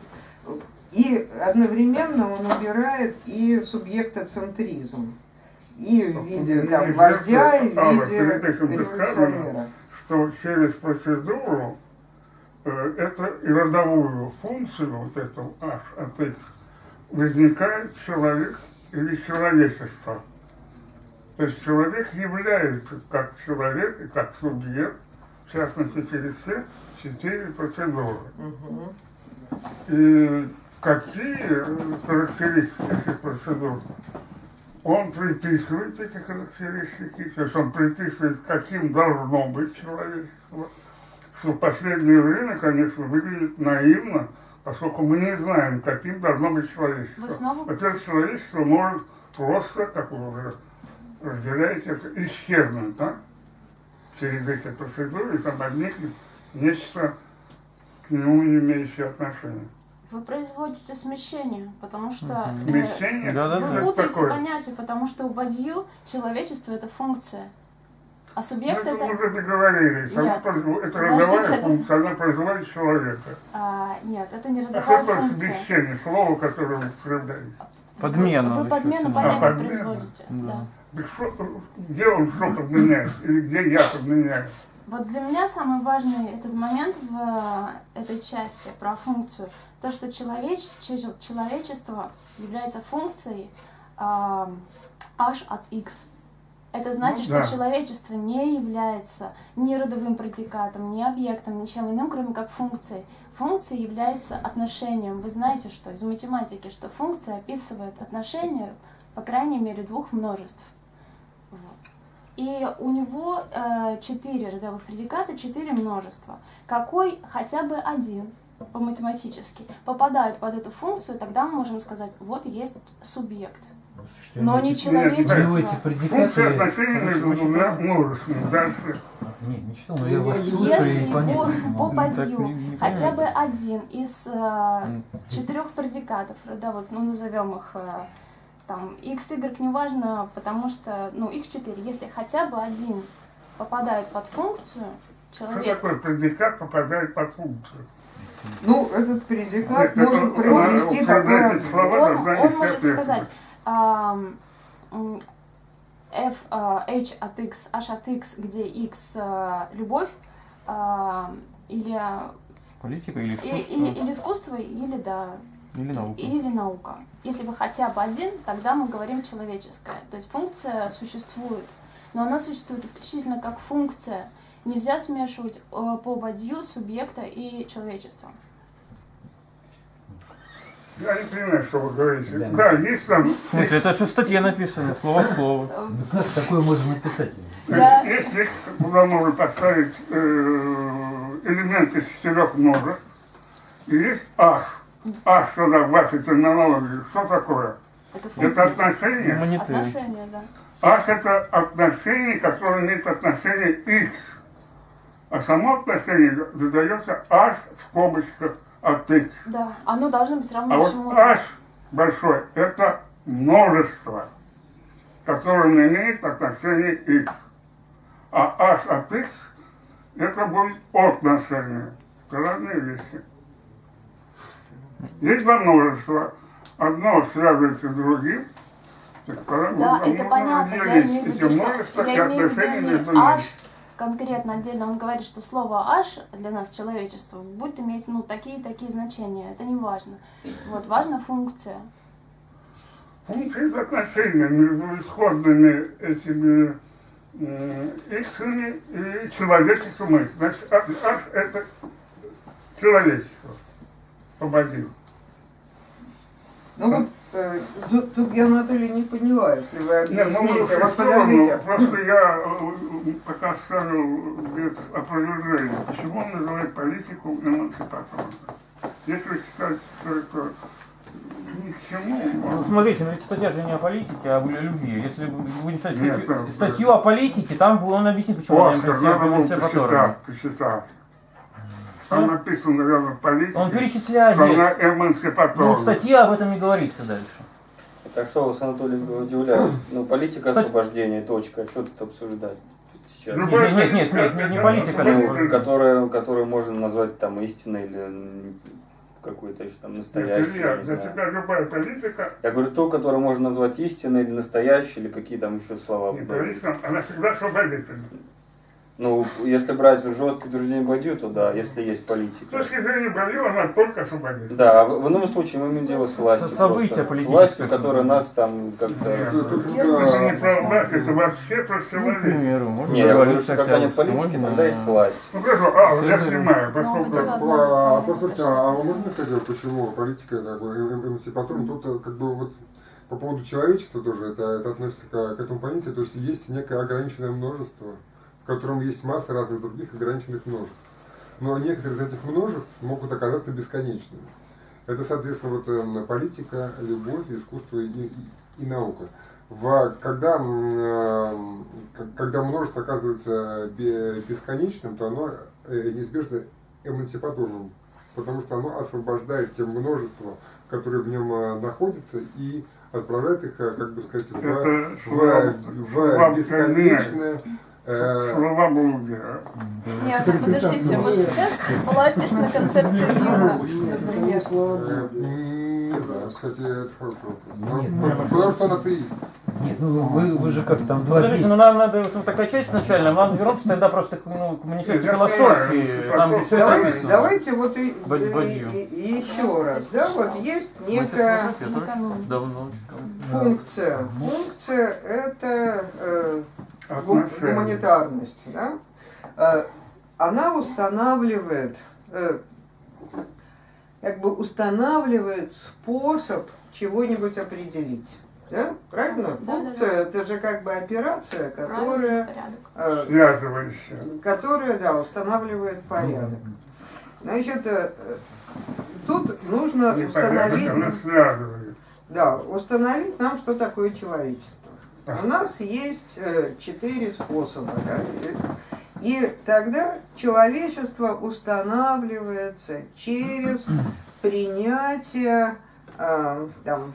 И одновременно он убирает и субъектоцентризм. И в виде там, вождя, и в а, виде революционера. что через процедуру э, это и родовую функцию, вот эту H от X, возникает человек или человечество. То есть человек является как человек и как субъект, в частности через все четыре процедуры. Мгм. И какие характеристики этих процедур? Он приписывает эти характеристики, то есть он приписывает, каким должно быть человечество. Что в последнее время, конечно, выглядит наивно, поскольку мы не знаем, каким должно быть человечество. Во-первых, человечество может просто, как вы уже разделяете, это исчезнуть, да? Через эти процедуры, там возникнет нечто к нему не имеющее отношения. Вы производите смещение, потому что э, Смещение? Да-да-да. вы Это путаете такое. понятия, потому что у Бадью человечество это функция, а Ну, субъект это это мы уже договорились. Она Нет. производит- это Подождите, родовая это- функция, она производит человека. а, нет, это не А что родовая функция. смещение, слово, которое вы употребляете? Подмену Вы, вы подмену понятия А, подмену? производите. Да. Да. Где он что подменяет? Или где я подменяю? Вот для меня самый важный этот момент в э, этой части про функцию, то, что человеч, че- человечество является функцией а, h от x. Это значит, Ну да. что человечество не является ни родовым предикатом, ни объектом, ничем иным, кроме как функцией. Функция является отношением. Вы знаете, что из математики, что функция описывает отношение, по крайней мере, двух множеств. Вот. И у него э, четыре родовых предиката, четыре множества. Какой хотя бы один по-математически попадает под эту функцию, тогда мы можем сказать, вот есть субъект. Но не человечество. Ну, эти предикаты... Функция отношений между двумя. Дальше. Нет, не но я вас Если слушаю Если и не могу. по не- не хотя бы один из э, четырех предикатов родовых, ну назовем их э, там x, y, неважно, потому что, ну их четыре, если хотя бы один попадает под функцию, Что человек такое предикат попадает под функцию? Ну, этот предикат Это- может это- произвести такое... слова он, он может сказать ам, м, f, а, h от x, h от x, где x а, любовь, а, или, Политика или и- искусство? и- или искусство, или да, Или наука? или наука. Если бы хотя бы один, тогда мы говорим человеческое. То есть функция существует, но она существует исключительно как функция. Нельзя смешивать э, по бадью субъекта и человечества. Я не понимаю, что вы говорите. Да. Да, есть там... Смысле, это же в статье написано, слово в слово. Э, как такое можно написать? Я- есть, куда можно поставить э, элемент из четырех множеств. И есть H. H тогда в вашей терминологии. Что такое? Это Это функция. отношение. Монеты. Отношения, да. H это отношение, которое имеет отношение X. А само отношение задается H в скобочках от X. Да, оно должно быть равно А вот чему-то. H большой – это множество, которое имеет отношения X. А H от X – это будет отношение. Это разные вещи. Есть два множества. Одно связывается с другим. когда Да, можно- это понятно. Я имею в виду, что множества я имею в виду не. H конкретно отдельно. Он говорит, что слово H для нас человечество будет иметь ну такие и такие значения. Это не важно. Вот важна функция. Функция это отношения между исходными этими иксами и человечеством. Значит, H, H это человечество. Пободил. Ну вот, э, тут, тут я, Анатолий, не поняла, если вы Не, ну, мы объясните. Вот подождите. сторону. Просто я э, пока ставил без опровержения. Почему он называет политику эмансипаторной? Если считать, что это ни к чему, Ну, смотрите, ну ведь статья же не о политике, а о любви. Если вы будете читать Нет, статью, статью да. о политике, там бы он объяснит, почему он Оскар, надо было посчитать, посчитать. Там Что? написано, наверное, политика. Он перечисляет. что она Ну, статье об этом не говорится дальше. Так что вас, Анатолий, удивляет? Ну, политика освобождения, точка. Что тут обсуждать сейчас? Ну, Нет, нет, нет, нет, нет, не политика. Ну, которая, которую можно назвать там истиной или какой-то еще там Нет, настоящей, Илья, я не для знаю. тебя любая политика, Я говорю, ту, которую можно назвать истиной или настоящей, или какие там еще слова. не подобные. политика, она всегда освободительна. Ну, если брать жесткий утверждение Бадью, то да, если есть С политика. точки зрения Бадью, она только освободительна. Да, в, ином случае мы имеем дело с властью. Со- события просто. С политические, властью, которая нас там как-то... Нет, Это не про власть, это вообще про Ну, к человека. примеру, можно Не, я говорю, что когда нет политики, тогда есть власть. Ну хорошо, а, я снимаю, Ну, поскольку... А, а, послушайте, а можно сказать, почему политика как бы эмансипаторна? Тут как бы вот по поводу человечества тоже это, это относится к, к этому понятию, то есть есть некое ограниченное множество, в котором есть масса разных других ограниченных множеств. Но некоторые из этих множеств могут оказаться бесконечными. Это, соответственно, вот эм, политика, любовь, искусство и, и- и наука. В, когда, эм, когда множество оказывается бе- бесконечным, то оно э, неизбежно эмансипаторным потому что оно освобождает те множество, которые в нем э, находятся, и отправляет их, э, как бы сказать, в, Это в, в слова бесконечное... э, Слова блудия. Нет, ну подождите, вот сейчас была описана концепция мира, Нет, например. э, кстати, это хороший вопрос. Нет, Ну, нет. Потому что он атеист. Нет, ну вы, вы же как там два Подождите, ну нам надо, вот такая часть начальная, нам вернуться тогда просто к, ну, к манифесту философии, где все это Давай- написано. давайте вот и, и- и- и еще раз, да, вот есть некая функция. Функция это э, Отношения. гуманитарность, да? Э, она устанавливает, э, как бы устанавливает способ чего-нибудь определить. Да? Правильно? Да, Функция это же как бы операция, которая, э, Связывающая. которая, да, устанавливает порядок. Значит, э, э, тут нужно Не установить, порядок, она связывает. да, установить нам, что такое человечество. У нас есть э, четыре способа. да, и- тогда человечество устанавливается через принятие э, там,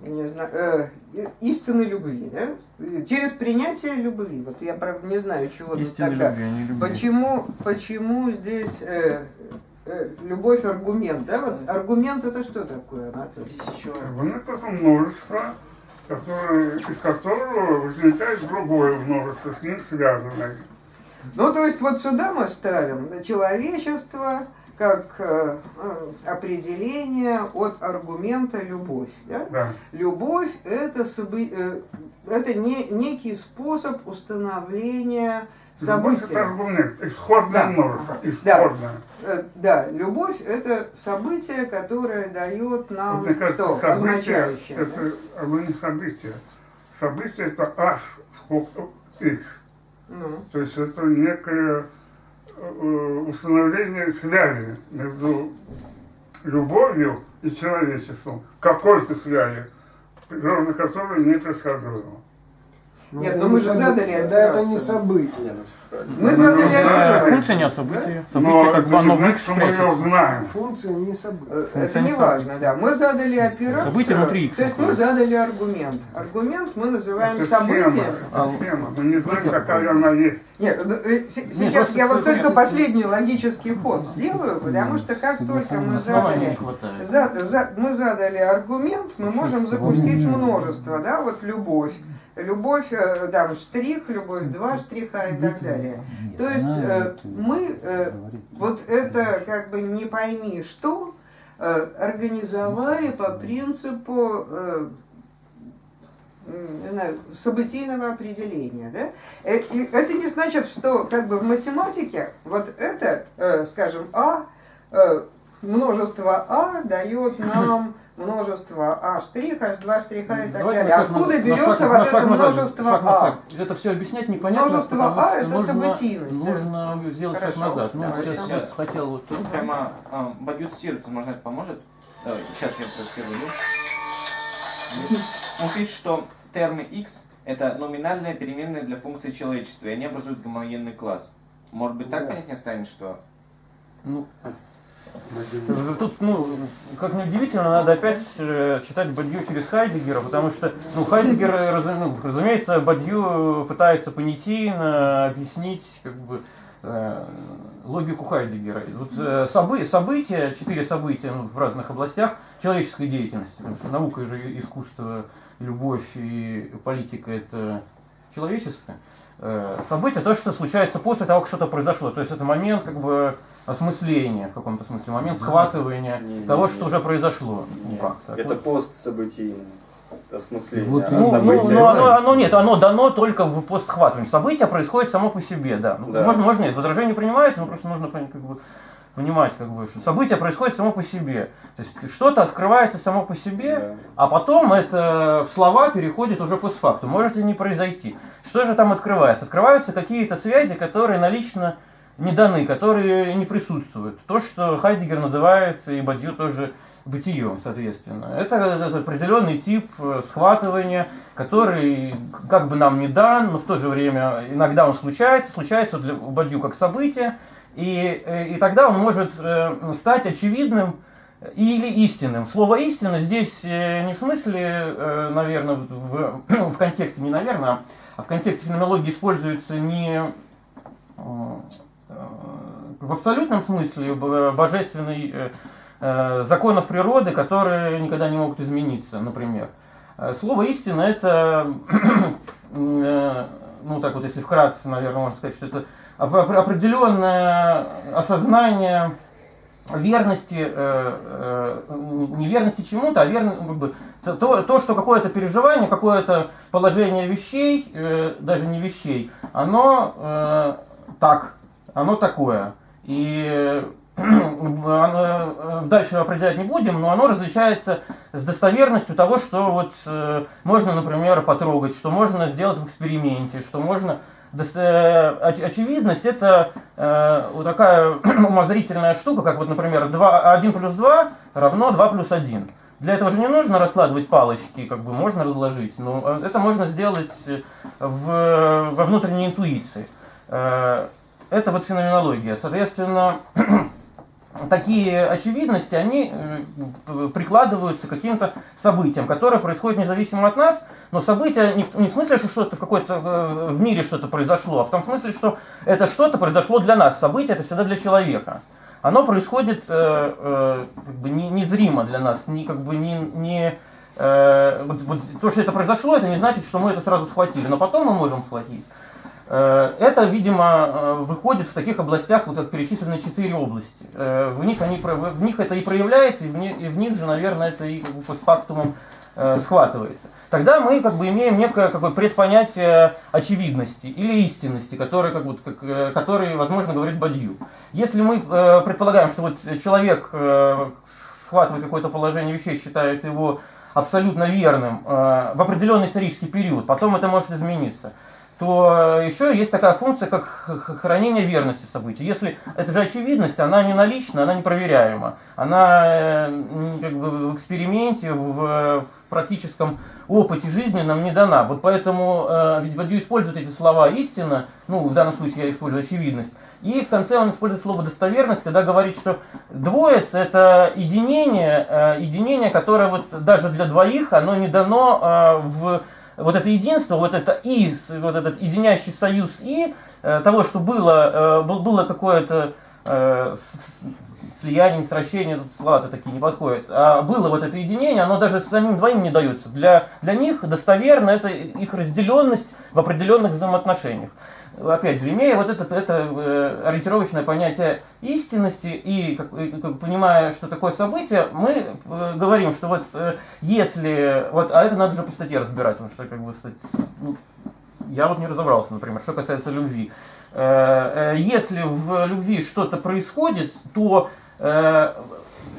не знаю, э, истины любви, да? Через принятие любви. Вот я, правда, не знаю, чего Истинной тогда. любви, а не любви. Почему, почему здесь э, любовь аргумент, да? Вот аргумент это что такое, Анатолий? Здесь еще Вот это множество, которое, из которого возникает другое множество, с ним связанное. Ну, то есть вот сюда мы ставим человечество как э, э, определение от аргумента любовь. Да? Да. Любовь это, собы- э, это не, некий способ установления Аргумент, исходное Да. множество, Да. исходное. Э, Да, любовь это событие, которое дает нам Вот, мне кажется, что? событие, Означающее. да? это оно не событие. Событие это h сколько x. Ну. То есть это некое э, установление связи между любовью и человечеством. Какой-то связи, природа которой непредсказуема. Нет, ну мы же задали Да, это не событие. Ну. Мы задали Ну, да, операцию. Функция не о событии. Но Событие как это бы оно в X знаем. Функция не событие. Э, Это не важно, да. Мы задали операцию. Событие внутри X То есть мы задали аргумент. Аргумент мы называем Это событием. А, это. Мы не знаем, какая она есть. Нет, ну, э, сейчас я вот это- только это- последний логический ход сделаю, потому что как только мы задали, мы задали аргумент, мы можем запустить множество, да, вот любовь. Любовь, э, там, штрих, любовь, два штриха и так далее. То есть э, мы э, вот это как бы не пойми что э, организовали по принципу э, знаю, событийного определения. Да? Э, И это не значит, что как бы в математике вот это, э, скажем, А, э, множество А дает нам множество А штрих, H2 штриха и так Давайте далее. шаг Откуда на берется шаг- вот на это шаг множество шаг А? Это все объяснять непонятно. Множество А это нужно- событийность, да. Нужно сделать шаг Хорошо, назад. Ну, давайте. сейчас я хотел вот тут. прямо а, цитирует, может это поможет? Давай, сейчас я процитирую. Он пишет, что термы x это номинальная переменная для функции человечества, и они образуют гомогенный класс. Может быть, так Да. понятнее станет, что Ну, Тут, ну, как ни удивительно, надо опять э, читать Бадью через Хайдегера, потому что, ну, Хайдегер, э, ну, разумеется, Бадью пытается понятийно объяснить, как бы, э, логику Хайдегера. Вот, э, собы- события, четыре события ну, в разных областях человеческой деятельности, потому что наука же искусство, любовь и политика – это человеческое. Э, Событие то, что случается после того, как что-то произошло. То есть это момент как бы осмысления в каком-то смысле, момент схватывания Не, не, того, не. что уже произошло. Ну, Нет, как так? это постсобытийное осмысление. Вот а Ну, ну, событие- ну, оно, оно нет, оно дано только в постхватывании. Событие происходит само по себе, да. Ну, Да. Можно, можно нет, возражение принимается, но просто нужно как бы, понимать, как бы, что событие происходит само по себе. То есть что-то открывается само по себе, Да. а потом это в слова переходит уже постфактум. Может и не произойти. Что же там открывается? Открываются какие-то связи, которые налично не даны, которые не присутствуют. То, что Хайдегер называет, и Бадью тоже бытием, соответственно. Это, это определенный тип э, схватывания, который как бы нам не дан, но в то же время иногда он случается, случается для Бадью как событие, И, э, и тогда он может э, стать очевидным или истинным. Слово истина здесь не в смысле, наверное, в, в контексте, не наверное, а в контексте феноменологии используется не в абсолютном смысле божественный э, э, законов природы, которые никогда не могут измениться, например. Э, Слово истина это, э, ну так вот, если вкратце, наверное, можно сказать, что это оп- оп- определенное осознание верности, э, э, не верности чему-то, а верно, как бы, то- то, то, что какое-то переживание, какое-то положение вещей, э, даже не вещей, оно э, так, оно такое. И э, дальше определять не будем, но оно различается с достоверностью того, что вот э, можно, например, потрогать, что можно сделать в эксперименте, что можно э, оч- очевидность это вот такая умозрительная штука, как вот, например, 2, 1 плюс 2 равно 2 плюс 1. Для этого же не нужно раскладывать палочки, как бы можно разложить, но это можно сделать в, во внутренней интуиции. Это вот феноменология. Соответственно, такие очевидности, они э, прикладываются к каким-то событиям, которые происходят независимо от нас, но события не в, смысле, что что-то в какой-то э, в мире что-то произошло, а в том смысле, что это что-то произошло для нас. Событие это всегда для человека. Оно происходит э, э, как бы не, незримо для нас, не как бы не, не э, вот, вот то, что это произошло, это не значит, что мы это сразу схватили, но потом мы можем схватить. Э, Это, видимо, э, выходит в таких областях, вот как перечислены четыре области. Э, В них, они, в них это и проявляется, и в, ни- и в них же, наверное, это и как бы постфактумом схватывается. Тогда мы как бы имеем некое какое предпонятие очевидности или истинности, которые, как, вот, как, которые возможно, говорит Бадью. Если мы э, предполагаем, что вот человек э, схватывает какое-то положение вещей, считает его абсолютно верным э, в определенный исторический период, потом это может измениться, то э, еще есть такая функция, как хранение верности событий. Если это же очевидность, она не налична, она непроверяема. Она э, как бы в эксперименте, в, в практическом опыте жизни нам не дана. Вот поэтому э, ведь Бадью использует эти слова истина, ну в данном случае я использую очевидность, и в конце он использует слово достоверность, когда говорит, что двоица это единение, э, единение, которое вот даже для двоих, оно не дано в вот это единство, вот это и, вот этот единящий союз и э, того, что было, э, был- было какое-то э, слияние, сращение, тут слова-то такие не подходят, а было вот это единение, оно даже самим двоим не дается. Для, для них достоверно это их разделенность в определенных взаимоотношениях. Опять же, имея вот это, это э, ориентировочное понятие истинности и, как, как, понимая, что такое событие, мы э, говорим, что вот э, если, вот, а это надо же по статье разбирать, потому что как бы ну, я вот не разобрался, например, что касается любви. Если в любви что-то происходит, то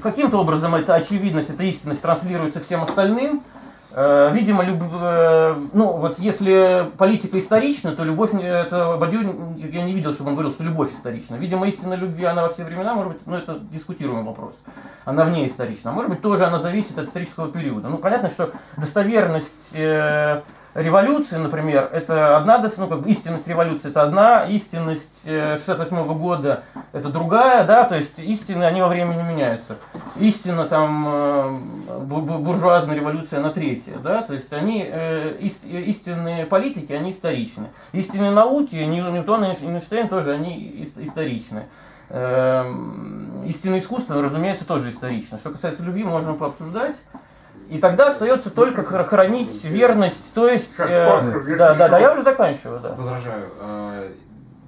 каким-то образом эта очевидность, эта истинность транслируется всем остальным. Э, Видимо, люб- э, ну вот если политика исторична, то любовь, не- это Бадью, я не видел, чтобы он говорил, что любовь исторична. Видимо, истина любви, она во все времена, может быть, ну это дискутируемый вопрос. Она вне исторична. Может быть, тоже она зависит от исторического периода. Ну, понятно, что достоверность э, революции, например, это одна, ну, как бы истинность революции это одна, истинность э, 68 года это другая, да, то есть истины, они во времени меняются. Истина там э, бу- бу- буржуазная революция, она третья, да, то есть они, э, ист- истинные политики, они историчны. Истинные науки, Нью- Ньютон и Эйнштейн тоже, они ис- историчны. Эм, Истинное искусство, разумеется, тоже исторично. Что касается любви, можно пообсуждать. И тогда остается только хра- хранить верность, то есть... э, да, да, да, я уже заканчиваю, да. Возражаю. Э,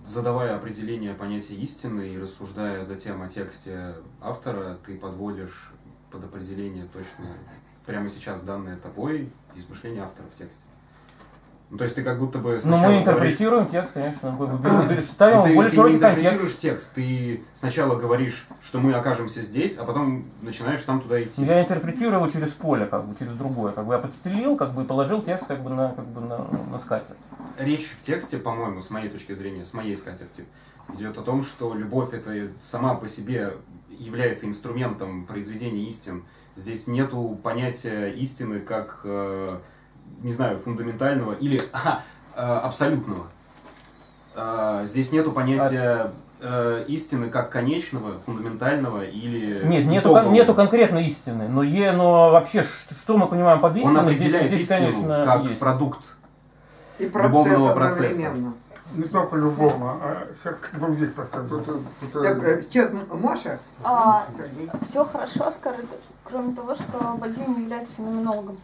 Задавая определение понятия истины и рассуждая затем о тексте автора, ты подводишь под определение точно прямо сейчас данное тобой измышление автора в тексте. Ну, то есть ты как будто бы Ну, мы говоришь- интерпретируем текст, конечно, мы выбираем- ставим ты, более ты не широкий контекст. интерпретируешь текст, ты сначала говоришь, что мы окажемся здесь, а потом начинаешь сам туда идти. Я интерпретирую его через поле, как бы через другое. Как бы я подстелил, как бы и положил текст как бы на, как бы на, на скатерть. Речь в тексте, по-моему, с моей точки зрения, с моей скатерти, идет о том, что любовь это сама по себе является инструментом произведения истин. Здесь нету понятия истины как, э, не знаю, фундаментального или э, абсолютного. Э, Здесь нету понятия э, истины как конечного, фундаментального или Нет, нету, кон- нету конкретной истины, но, е, но вообще, что мы понимаем под истиной, Он определяет здесь, здесь, истину конечно, как есть. продукт И процесс любовного процесса. одновременно. Не только любого, а всех других процессов. Так, сейчас Маша, А, Сергей. все хорошо, скажет, кроме того, что Бадью не является феноменологом.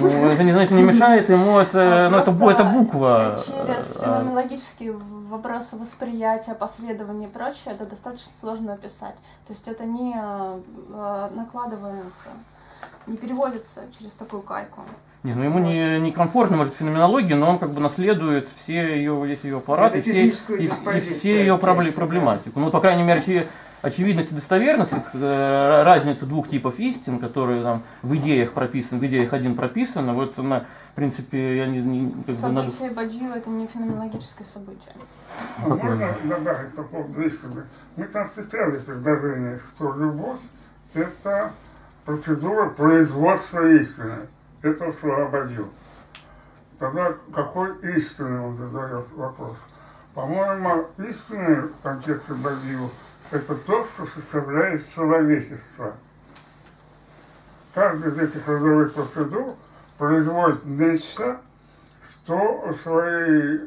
Ну, это, не, знаете, не мешает ему, это, ну, это, это буква. Через э, феноменологические вопросы восприятия, последования и прочее, это достаточно сложно описать. То есть это не э, накладывается, не переводится через такую кальку. Не, ну ему не, не комфортно, может, феноменология, но он как бы наследует все ее, весь ее аппарат и все, и, и диспозицию все ее проблематику. Ну, по крайней мере, очевидность и достоверность, как, э, разница двух типов истин, которые там в идеях прописаны, в идеях один прописано, вот она, в принципе, я не, не- как бы надо... Событие Бадью это не феноменологическое событие. А можно добавить по поводу истины? Мы там встречали предложение, что любовь – это процедура производства истины. Это слова Бадью. Тогда какой истины он задает вопрос? По-моему, истина в контексте Бадью – это то, что составляет человечество. Каждая из этих родовых процедур производит нечто, что своей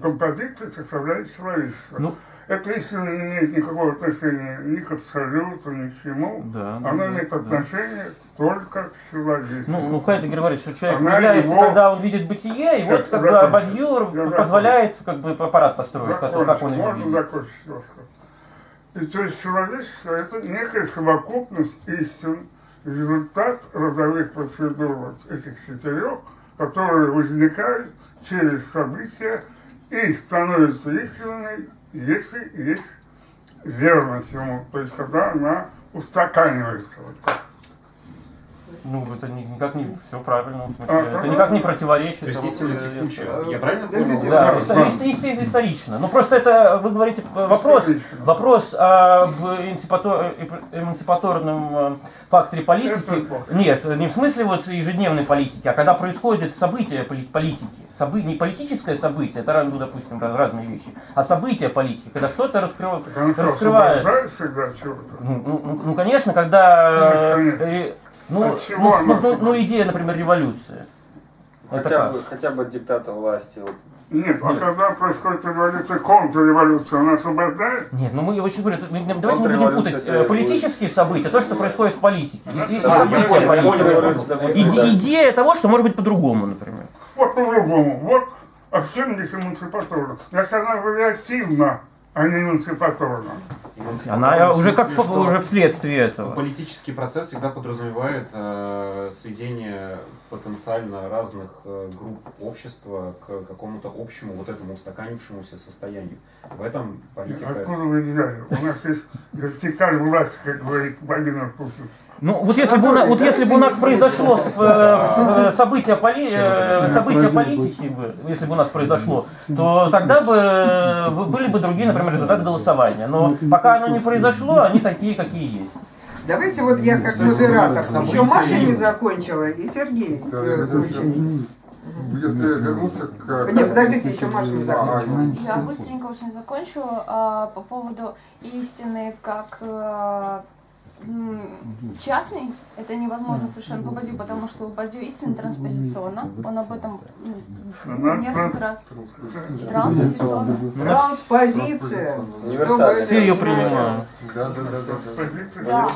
композиции составляет человечество. Ну. Это истина не имеет никакого отношения ни к абсолюту, ни к чему. Да, да, Она да, имеет да. отношение только к человеку. Ну, ну Хайдегер говорит, что человек Она является, его- когда он видит бытие, и вот закончу. Бадьюр позволяет как бы аппарат построить, как, как он его Можно видит. закончить немножко? И то есть человечество – это некая совокупность истин, результат родовых процедур вот этих четырех, которые возникают через события и становятся истинными, если есть верность ему, то есть когда она устаканивается. Вот так. Ну, это ни- никак не все правильно, в смысле, А, это никак не противоречит. То есть истина текучая. я- правильно понял? Да, исто- исторично. Ну просто это, вы говорите, э, вопрос, вопрос об эмансипато- э, эмансипаторном э, факторе политики. Нет, не в смысле вот ежедневной политики, а когда происходит событие поли- политики. Собы- не политическое событие, это, ну, допустим, раз- разные вещи, а событие политики, когда что-то раскрыв- чего-то? Ну, ну, ну, ну, конечно, когда... Ну, ну, ну, ну, ну, идея, например, революция. Это Хотя бы, хотя бы от диктата власти. Вот. Нет, а когда происходит революция, контрреволюция, она освобождает? Нет, ну мы очень говорю, мы- давайте не будем путать э, политические события, то, что происходит в политике. Я будет. Идея того, что может быть по-другому, например. Вот по-другому. Вот а в чем здесь эмансипаторно? Значит, она вариативна, а не эмансипаторна. Она уже как что уже вследствие этого. Политический процесс всегда подразумевает э, сведение потенциально разных э, групп общества к какому-то общему вот этому устаканившемуся состоянию. В этом политика... Откуда вы взяли? У нас есть вертикаль власти, как говорит Владимир Путин. Ну, вот если бы у нас, вот если бы у нас произошло э, э, событие, поли- э, событие политики, бы, если бы у нас произошло, то тогда бы были бы другие, например, результаты голосования. Но пока оно не произошло, они такие, какие есть. Давайте вот я как модератор. Еще Маша не закончила, и Сергей. Если вернуться к... Нет, подождите, еще Маша не А, закончила. Я быстренько очень закончу а, по поводу истины как э, м, частной. Это невозможно совершенно по Бадью, потому что Бадью истина транспозиционна. Он об этом несколько раз. транс- Транспозиционна. Транспозиция. Все ее принимают. Да.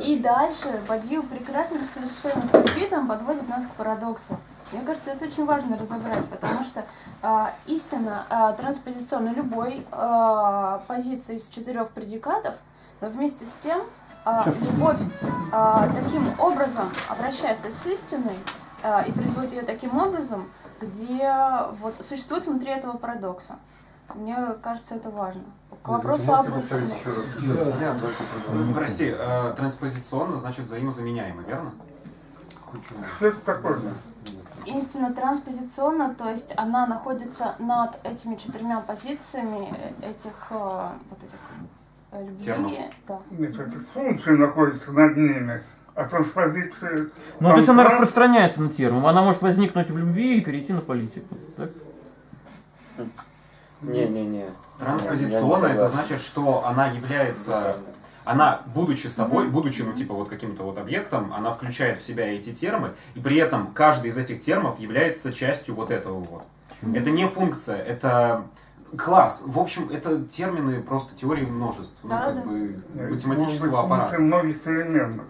И дальше Бадью прекрасным совершенно подпитом подводит нас к парадоксу. Мне кажется, это очень важно разобрать, потому что а, истина а, транспозиционна любой а, позиции из четырех предикатов, но вместе с тем а, любовь а, таким образом обращается с истиной а, и производит ее таким образом, где вот существует внутри этого парадокса. Мне кажется, это важно. К вопросу об истине. Прости, э, транспозиционно значит взаимозаменяемо, верно? Почему? Что это такое? Истина транспозиционна, то есть она находится над этими четырьмя позициями э, этих э, вот этих любви. Термов. Да. Нет, функция находится над ними, а транспозиция... Ну, то есть она распространяется на термин. Она может возникнуть в любви и перейти на политику. так? Не-не-не. Транспозиционно Я не это значит, что она является, она, будучи собой, будучи, ну, типа, вот каким-то вот объектом, она включает в себя эти термы, и при этом каждый из этих термов является частью вот этого вот. Это не функция, это класс. В общем, это термины просто теории множеств, ну, Да, как да. бы Может математического быть, аппарата. переменных.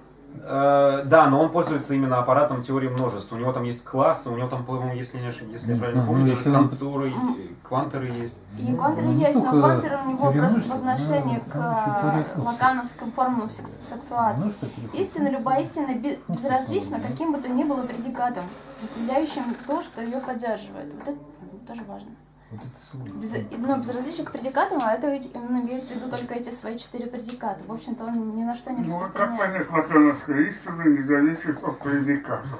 Э, Да, но он пользуется именно аппаратом теории множеств. У него там есть классы, у него там, по-моему, если, не ошиб- если я правильно Ну, помню, даже он- контуры, э, квантеры есть. И квантеры Ну, есть, но квантеры у него просто в отношении но к э, лакановским формулам сек- сексуации. Ну. Истина, любая истина бе- Ну, безразлична что каким бы то ни было предикатом, разделяющим то, что ее поддерживает. Вот это ну, тоже важно. Без, ну, безразличие к предикатам, а это ведь именно имеет в виду только эти свои четыре предиката. В общем-то, он ни на что не Ну, а как понять распространяется. лакановская истина не зависит от предикатов?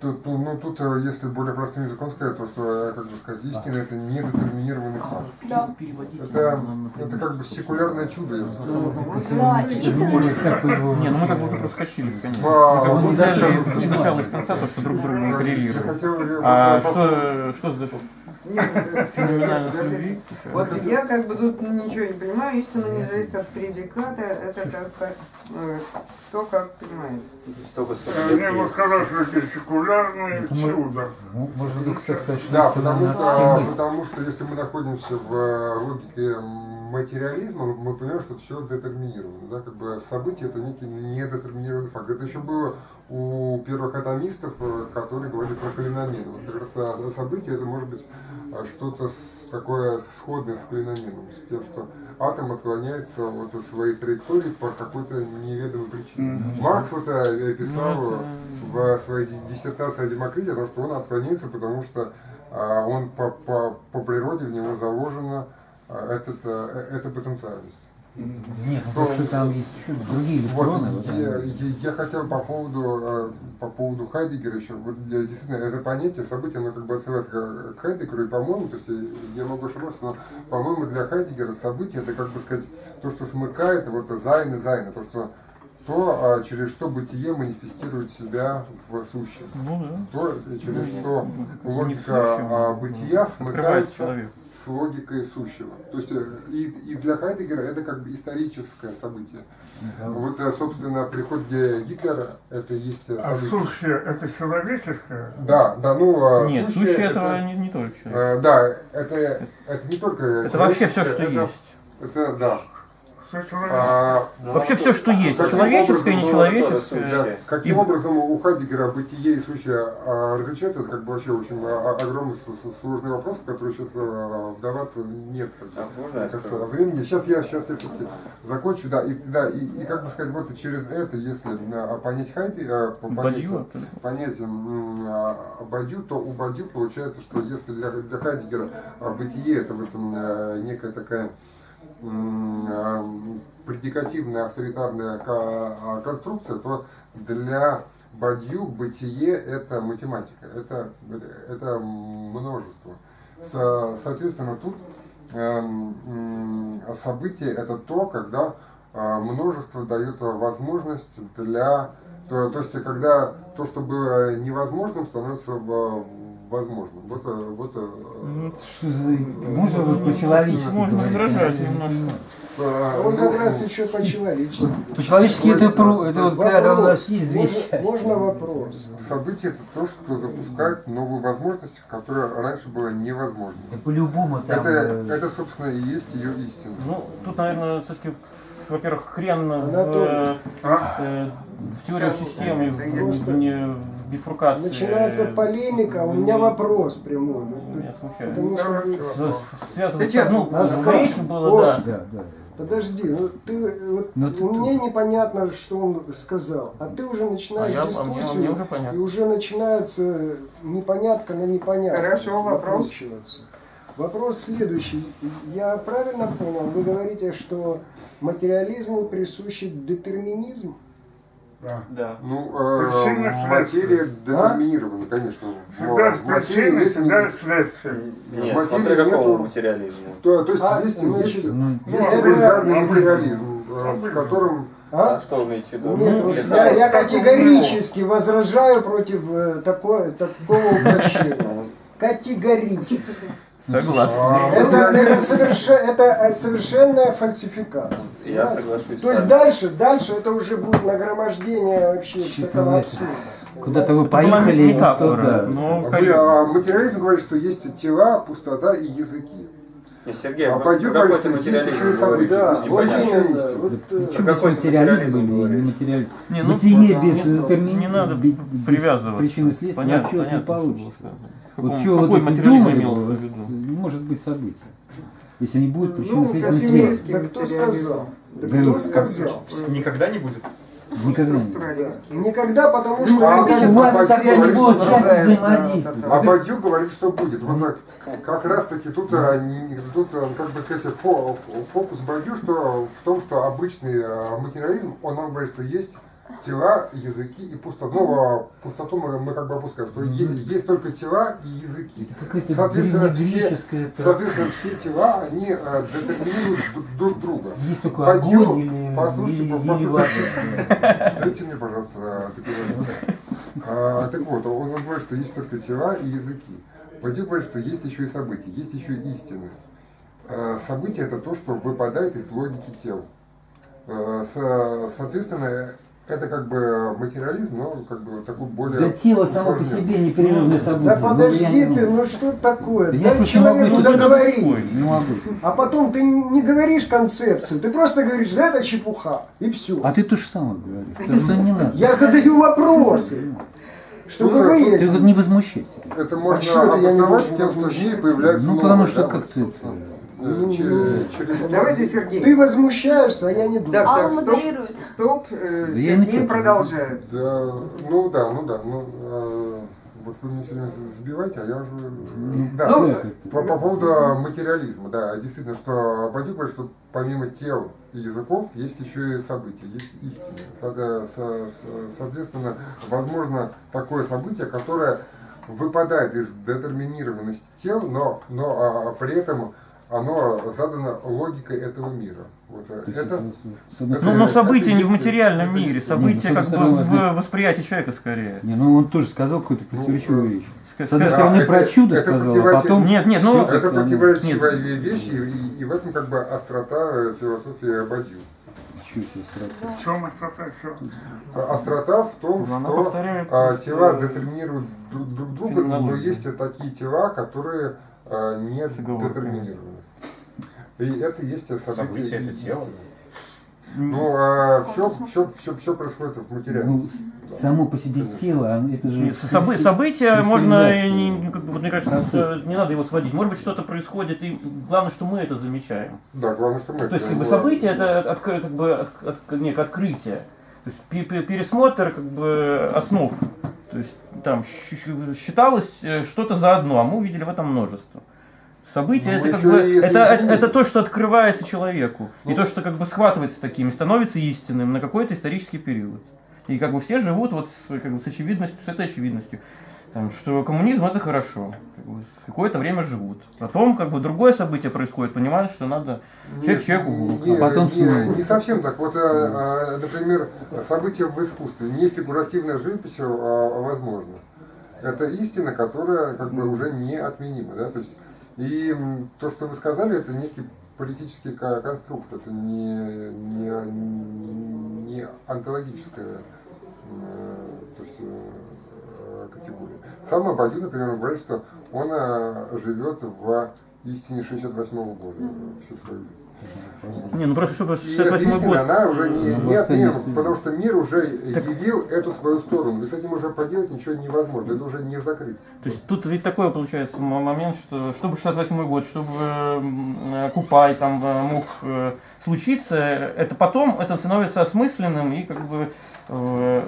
Тут, ну, ну, тут, э, если более простым языком сказать, то, что, э, как бы сказать, истина это недетерминированный факт. Да. Это, это как бы секулярное чудо, я бы сказал. Да, и истина не... Не, ну мы как бы уже проскочили, конечно. А, Мы ну, да, из начала из конца то, что друг друга не я А что, что за Нет? Вот я как бы тут ничего не понимаю, истина не зависит от предиката, это как э, кто как понимает. Только Э, Мне бы сказал, что это секулярное чудо. Ну, можно так сказать, что Да, что, потому что если мы находимся в э, логике материализма, мы понимаем, что все детерминировано. Да? Как бы событие это некий недетерминированный факт. Это еще было у первых атомистов, э, которые говорили про калиномен. Вот как раз событие это может быть а, что-то такое сходное с калиноменом, с тем, что атом отклоняется от своей траектории по какой-то неведомой причине. Маркс вот э, писал Ну, в своей ди- диссертации о Демокрите, о том, что он отклоняется, потому что он по, по, по природе в него заложена а, этот, а, э- эта потенциальность. Нет, ну потому что там есть еще другие Вот, электроны. вот я, они. я- я хотел по поводу, э, по поводу Хайдегера еще, вот я, действительно, это понятие, событие, оно как бы отсылает к к Хайдегеру, и, по-моему, то есть я, я могу ошибаться, но, по-моему, для Хайдегера событие, это, как бы сказать, то, что смыкает, вот, Sein и Seiende, то, что то, а, через что бытие манифестирует себя в сущем. Ну да. То, через Ну, что в логика а, а бытия Открывает смыкается. С логикой сущего. То есть э, и, и для Хайдегера это как бы историческое событие. Да. Вот, э, собственно, приход Гитлера это есть э, А событие. сущее это человеческое? Да, да, ну э, Нет, сущее сущее это, этого не, не только человек. да, это, это не только Это вообще все, что это, есть. Это, да. А, Вообще все, что есть. Человеческое, нечеловеческое. да, каким И- образом у Хайдегера бытие и сущее а, различаются, это как бы вообще очень а, а, огромный сложный вопрос, в который сейчас а, вдаваться нет как бы, А скажу? времени. Сейчас я сейчас я все-таки закончу, да, и, да, и, и как бы сказать, вот через это, если а, понять Хайди, а, по- понять, Бадью? понять м, а, Бадью, то у Бадью получается, что если для, для Хайдегера а, бытие это вот м, а, некая такая а, предикативная авторитарная а, конструкция, то для Бадью бытие это математика, это, это, множество. Со- соответственно, тут эм, событие это то, когда а, множество дает возможность для... То, то есть, когда то, что было невозможным, становится в- возможным. Вот, э, вот э, Ну, Что за... Можно вот по-человечески Можно возражать немножко. э, Он как ну, раз еще по-человечески. По-человечески это, про, это вот когда у нас есть две Можно, части. можно вопрос? Событие это то, что запускает новые возможности, которые раньше было невозможно. Да по-любому там... Это, это, собственно, и есть ее истина. Ну, тут, наверное, все-таки, во-первых, хрен в, э, в теорию системы, Просто в, не- в бифуркации. Начинается полемика, у меня вопрос прямой. Меня смущает. Потому что Сейчас, ну, речь было, да. Да, да. Подожди, ну ты вот Но ты мне непонятно, что он сказал, а ты уже А начинаешь я, а мне, а мне дискуссию, уже и уже начинается непонятка на непонятно. Хорошо, вопрос. Вопрос следующий. Я правильно понял, вы говорите, что материализму присущий детерминизм? Да. Да. Ну, э, Причина материя следствия. детерминирована, конечно. Всегда В с причиной, нет всегда ни- с следствием. Нет, В смотря какого нету- материализма. То, то есть А, есть, значит, есть, Ну, есть элементарный обычно. материализм, э, в Обычно. котором А А? что вы имеете в виду? Нет, вот я, я категорически возражаю против э, такой, такого упрощения. Ну, Категорически. Согласен. А, Это, это, это э, совершенная фальсификация. Я понимаете? соглашусь. То есть дальше, дальше это уже будет нагромождение вообще всякого абсурда. Куда-то вы поехали, метафора, вот туда. но Вы, а, материализм говорит, что есть тела, пустота и языки. Не, Сергей, А пойдем говорить, что есть еще и говоришь? Да, вот э, Почему какой материализм или материализм? Не, ну, Бытие да, без не- термин- не надо без- привязываться. причины и следствия Понятно, вообще не понятно, что получится. было Вот вы какой тут материализм думали, имелся в вот, виду? не может быть события. Если не будет Ну, причинно-следственной как связи. Да кто сказал? Да Говорю, кто сказал? Никогда не будет. Никогда не будет. Никогда, потому что... А, у вас да, взаимодействовать. да, да. А Бадью говорит, что будет. Вот так, как раз таки тут, не- тут а, как бы сказать, фо- фо- фокус Бадью что, в том, что обычный а, материализм, он нам говорит, что есть тела, языки и пустота. Ну, а пустоту мы, мы как бы опускаем, что е- есть только тела и языки. Соответственно, все, соответственно, все тела, они а, детерминируют друг друга. Есть только Бадью, огонь или, послушайте, или, послушайте. или вода. Дайте мне, пожалуйста, договорить. А, так вот, он говорит, что есть только тела и языки. Пойди говорит, что есть еще и события, есть еще и истины. А, события это то, что выпадает из логики тел. А, со- соответственно, это как бы материализм, но как бы такой более... Да тело само по себе непрерывное событие. Да Ну, подожди ты, ну что такое? Я Дай человеку это договорить. Не могу. А потом ты не говоришь концепцию, ты просто говоришь, да, это чепуха, и все. А ты то же самое говоришь. Что не надо. Я задаю вопросы, чтобы Ну, Ты выяснить. вот не возмущайся. Это А можно это не обосновать тем, что в мире появляется Ну, потому что как ты- собственно, э, че- через- Давайте, Сергей. Ты возмущаешься, а я не думаю. Так, Алла так, стоп, модерирует. стоп. э, Да Сергей продолжает. Да, ну да, ну да, ну э, вот вы меня все время сбиваете, а я уже... да, Ну, по, по поводу материализма, да, действительно, что Бадик говорит, что помимо тел и языков есть еще и события, есть истины. Со- со- со- Соответственно, возможно такое событие, которое выпадает из детерминированности тел, но, но а, при этом оно задано логикой этого мира. Вот, э, это, это- Ну, но события не в материальном это мире, события ну, как с бы в восприятии человека скорее. Не, ну он тоже сказал какую-то противоречивую Ну, вещь. С одной стороны это- про чудо это сказал, а потом... Нет, нет, ну, Это противоречивая вещь, и, и- в этом как бы острота э, философии Бадью. Чё тебе сразу? В чем острота? А Острота в том, Ну, что повторяет, а, тела детерминируют друг, друг друга, но есть такие тела, которые не Фигово. И это есть событие. Событие это тело? Ну, а все, все, все, все происходит в материале. Ну, само по себе тело, оно- это же... Нет, собы- события можно, не, как бы, вот мне кажется, Процесс. не надо его сводить. Может быть, что-то происходит, и главное, что мы это замечаем. Да, главное, что мы... То есть, это как бы, событие это откры- как бы, от- от- некое открытие. То есть, пе- пе- пересмотр как бы, основ. То есть, там считалось э, что-то за одно, а мы увидели в этом множество. Событие Ну, это как бы это это, это, то, что открывается человеку. Ну. И то, что как бы схватывается такими, становится истинным на какой-то исторический период. И как бы все живут вот с, как бы, с очевидностью, с этой очевидностью. Там, что коммунизм это хорошо. Как бы, какое-то время живут. Потом как бы другое событие происходит, понимают, что надо человек человеку. Не, А потом не, снова. не совсем так. Вот, э, э, например, события в искусстве, не фигуративная живопись, а возможно. Это истина, которая как бы уже неотменима. Да? То есть, и то, что вы сказали, это некий политический ко- конструкт, это не, не, не онтологическая то есть, э, категория. Сам Абадю, например, говорит, что он э, живет в истине 68 года всю свою жизнь. Не, ну просто чтобы И эта 68 истина, год. она уже не, Ну, не отмена, студии. потому что мир уже явил эту свою сторону. И с этим уже поделать ничего невозможно, это уже не закрыть. То есть тут ведь такой получается момент, что чтобы 68 год, чтобы э, Купай там э, мог э, случиться, это потом это становится осмысленным и как бы э,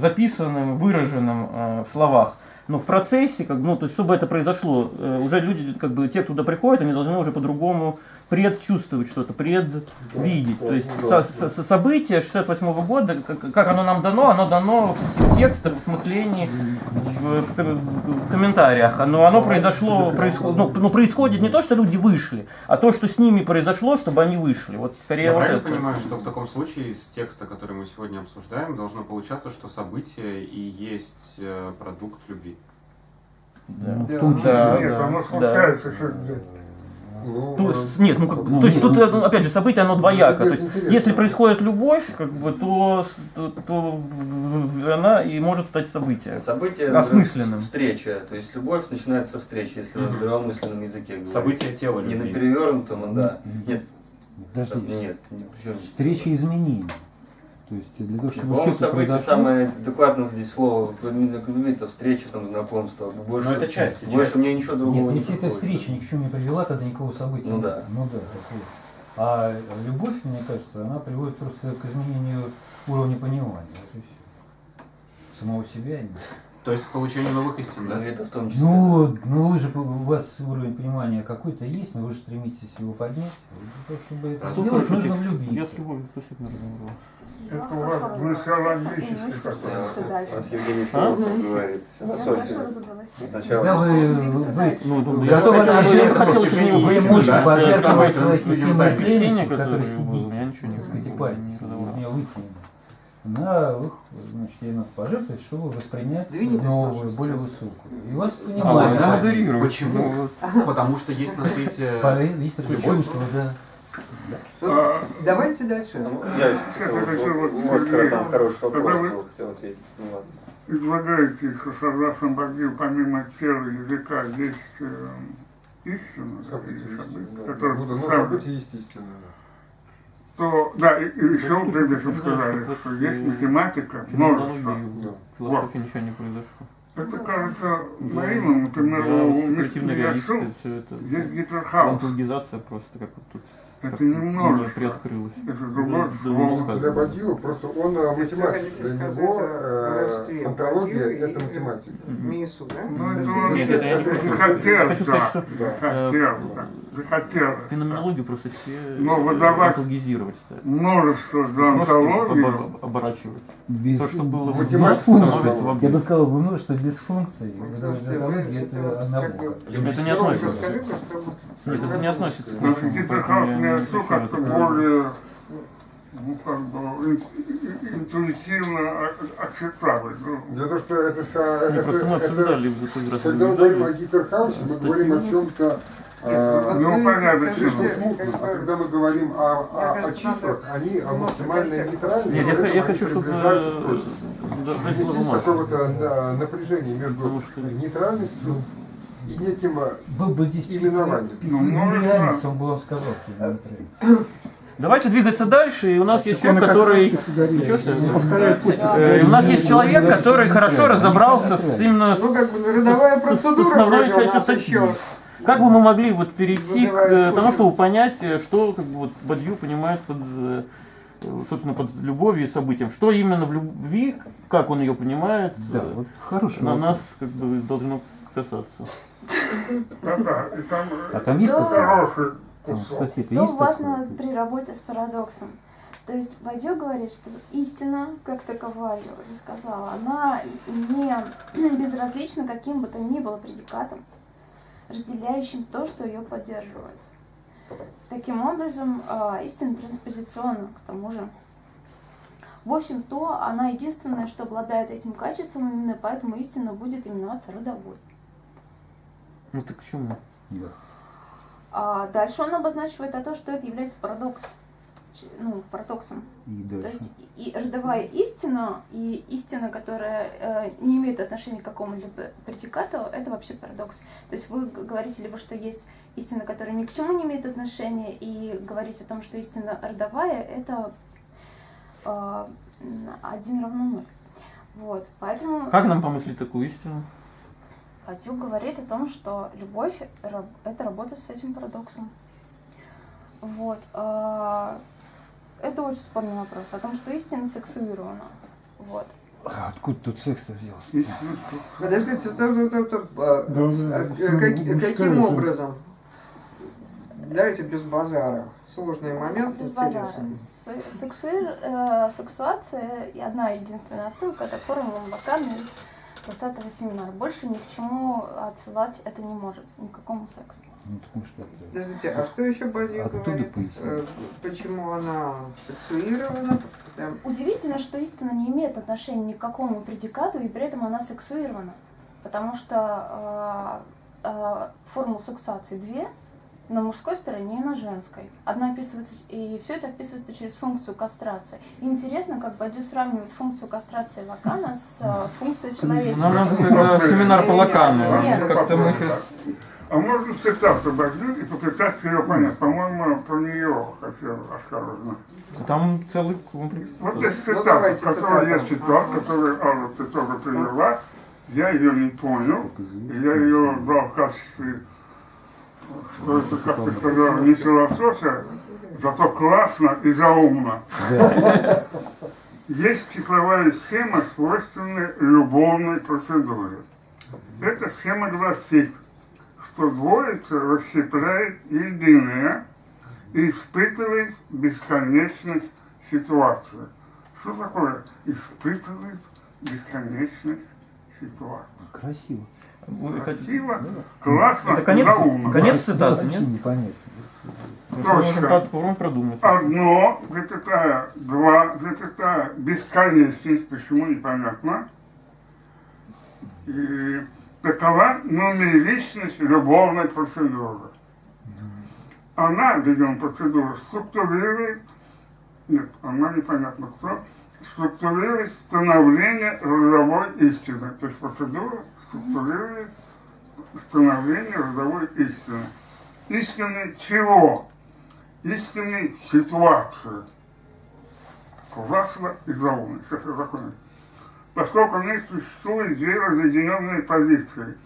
записанным, выраженным э, в словах. Но в процессе, как, бы, ну, то есть, чтобы это произошло, э, уже люди, как бы, те, кто туда приходят, они должны уже по-другому предчувствовать что-то, предвидеть. Да, То есть да, со- со- событие 68 года, как, как оно нам дано, оно дано в текстах, в смыслении, в, в в комментариях. Но оно произошло, происход, ну, ну, происходит не то, что люди вышли, а то, что с ними произошло, чтобы они вышли. Вот скорее Я вот правильно это. понимаю, что в таком случае из текста, который мы сегодня обсуждаем, должно получаться, что событие и есть э, продукт любви? Ну, Да. в том числе. Да, Нет, да, оно да. Где Ну, То э, есть, нет, ну, как, Ну, то есть нет, тут, ну, э, опять же, событие, оно двояко. То есть, если происходит любовь, как бы, то, то, то она и может стать событием. Событие Осмысленным. встреча, то есть любовь начинается со встречи, если на здравомысленном языке говорить. Событие тела Не на любви. перевернутом, а да. Нет, Подожди, нет, не- причем здесь встреча изменений. То есть для того, чтобы По-моему, событие самое адекватное здесь слово именно к любви, это встреча, там, знакомство. Больше, Но это часть, Больше часть. мне ничего другого Нет, не если эта встреча ни к чему не привела, тогда никакого события Ну нет. да. Ну да, так вот. А любовь, мне кажется, она приводит просто к изменению уровня понимания. Вот и все. Самого себя. и- То есть к получению новых истин, Ну, да? это в том числе. Ну, ну вы же, у вас уровень понимания какой-то есть, но вы же стремитесь его поднять. Вот, Чтобы это Кто сделать, нужно текст? влюбиться. Я с любовью, спасибо, разговаривал. Это у вас гносеологический такой. У нас Евгений А? Философ говорит. Философия. Сначала. Когда вы, вы, Ну, ну, Я я, хотел, это я же хотел, чтобы вы истины, можете да? пожертвовать Самое своей студию системой тайны. ценностей, Ощущение, которое которое было, сидит, я ничего не так сказать, и не паритесь, задавал. из нее выйти. На их, значит, ей надо пожертвовать, чтобы воспринять Двинет, новую, более высокую. И вас А, понимают. да, модерировать. Почему? Потому что есть на свете... Есть чувство, да. А, Давайте дальше. Ну, Я еще хотел, вот, там хороший вопрос был, хотел ответить. Ну ладно. излагаете, что согласно Бадью, помимо тела и языка, есть э, истина, события события, да. которые Ну, да, ну, события есть истина. То, да, и, и еще прежде всего Ну, сказали, что что есть э, математика, множество. Да. в философии ничего не произошло. Это кажется наивным, например, Да, у спекулятивные Мишки реалисты, все это. есть гиперхаус. Антологизация просто как вот тут Это не множество. приоткрылось. Это другое слово. Для. Бадью просто он э, математик. Для него э, родстве антология это математика. Мису, да? Ну, это он не Хочу да. что Захотел, да. Захотел. феноменологию просто все Но э, выдавать. Множество за Просто антологию. обор- оборачивать. Без, То, что было без функций. в Я бы сказал, бы, ну, что без функций. Вы- Антология это это однобоко. Это не относится. Нет, это не относится к нашему, гиперхаус поэтому мне я не все отвечаю как-то такое. более ну, как бы, ин- ин- интуитивно. Ну, Дело в том, что это, это, это раз когда мы говорим о гиперхаусе, мы говорим о чем-то вот ну, вы понятно, скажите, что смутном. как А когда мы говорим о, о- о числах, они о немножко максимальной контекста. нейтральности. Нет, я, х- я хочу, чтобы есть какого-то да, напряжения между нейтральностью и неким э, Был бы здесь Именование. пик- Ну, множество. нереальности, он бы вам сказал. Давайте двигаться дальше, и у нас есть Он человек, как который... раз-таки сигарет. Ничего себе. Он повторяет путь. Э, У нас есть человек, который хорошо разобрался с именно Ну, как бы родовая процедура вроде у нас еще. Как бы мы могли вот перейти к э, тому, чтобы понять, э, что как бы, вот, Бадью понимает под, э, собственно, под любовью и событием. Что именно в любви, как он ее понимает, Да, вот хороший на вопрос. нас как бы должно касаться. да-да, и там А там есть Что? такое? Что важно при работе с парадоксом? То есть Байдё говорит, что истина, как таковая, я уже сказала, она не безразлична каким бы то ни было предикатом, разделяющим то, что ее поддерживает. Таким образом, э, истина транспозиционна, к тому же. В общем, то она единственная, что обладает этим качеством, именно поэтому истина будет именоваться родовой. Ну так к чему? Да. А дальше он обозначивает о том, что это является парадоксом. Ну, парадоксом. И То дальше. есть и родовая истина, и истина, которая э, не имеет отношения к какому-либо предикату, это вообще парадокс. То есть вы говорите либо, что есть истина, которая ни к чему не имеет отношения, и говорить о том, что истина родовая, это э, м, один равно ноль. Вот, поэтому Как нам помыслить такую истину? Фатюк говорит о том, что любовь это работа с этим парадоксом. Вот. Это очень спорный вопрос о том, что истина сексуирована. Вот. А откуда тут секс-то взялся? Подождите, стоп, стоп, стоп, стоп. А, Да, да, а, основная как- каким образом? Давайте без базара. Сложный момент, Без базара. интересный. Сексуир- э, сексуация, я знаю единственная отсылка, это формула Лакана из 20-го семинара. Больше ни к чему отсылать это не может, ни к какому сексу. Ну, что. Подождите, а что еще Бадью говорит? поясни. Э, Почему она сексуирована? Удивительно, что истина не имеет отношения ни к какому предикату, и при этом она сексуирована. потому что э, э, формул суксации две, на мужской стороне и на женской. Одна описывается, и все это описывается через функцию кастрации. И интересно, как Бадю сравнивает функцию кастрации Лакана с э, функцией человеческой. Нам надо семинар по Лакану. Как-то мы сейчас... А можно цитату Бадю и попытаться ее понять? По-моему, про нее хотел осторожно. Там целый комплекс. Вот есть Ну, цитата, давайте которую я читал, которую Алла ты тоже привела. Я ее не понял, и я ее брал в качестве, что это, как ты сказал, не философия, зато классно и заумно. Есть числовая схема, свойственная любовной процедуре. Эта схема гласит, что двоица расщепляет единое и испытывает бесконечность ситуации. Что такое испытывает бесконечность ситуации? Красиво. Хотите- Красиво, классно, Это конец, заумно. конец цитаты, нет? непонятно. Продумать. Одно, запятая, два, запятая, бесконечность, почему непонятно. И такова нумеричность любовной процедуры. Она, ведем процедуру, структурирует, нет, она непонятно кто, структурирует становление родовой истины. То есть процедура структурирует становление родовой истины. Истины чего? истинной ситуации. Классно и заумно. Сейчас я закончу. Поскольку в них существует две разъединенные позиции.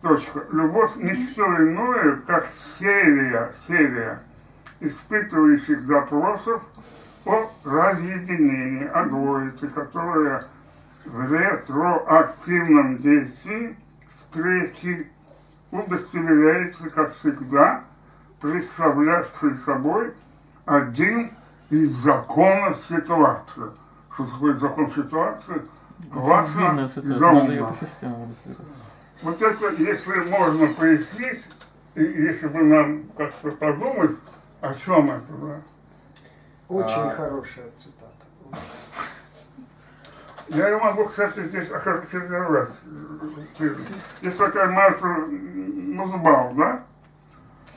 Точка. Любовь не что иное, как серия, серия испытывающих запросов о разъединении, о двоице, которая в ретроактивном действии встречи удостоверяется, как всегда, представлявший собой один из законов ситуации. Что такое закон ситуации? Длинная и рассказать. Вот это, если можно пояснить, и если бы нам как-то подумать, о чем это, да? Очень А. хорошая цитата. Я ее могу, кстати, здесь охарактеризовать. Есть такая Марта Музбау, да?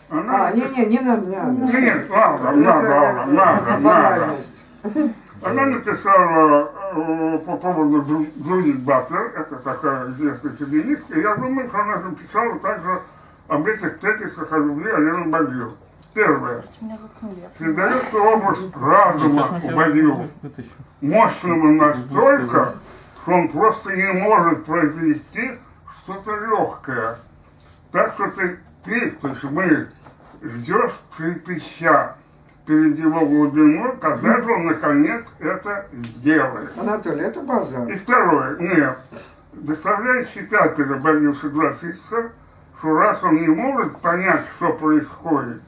Она... А, не-не, не надо, не надо. Нет, надо, надо, надо, надо, надо. Она написала э, по поводу Джу- Джудит Батлер, это такая известная феминистка, я думаю, что она написала также об этих тезисах о любви Алены Бадью. Первое. Передается образ разума Бадью, мощного настолько, что он просто не может произвести что-то легкое. Так что ты, ты, то есть мы, ждешь трепеща перед его глубиной, когда же он наконец это сделает. Анатолий, это базар. И второе, нет, заставляет читателя Бадью согласиться, что раз он не может понять, что происходит,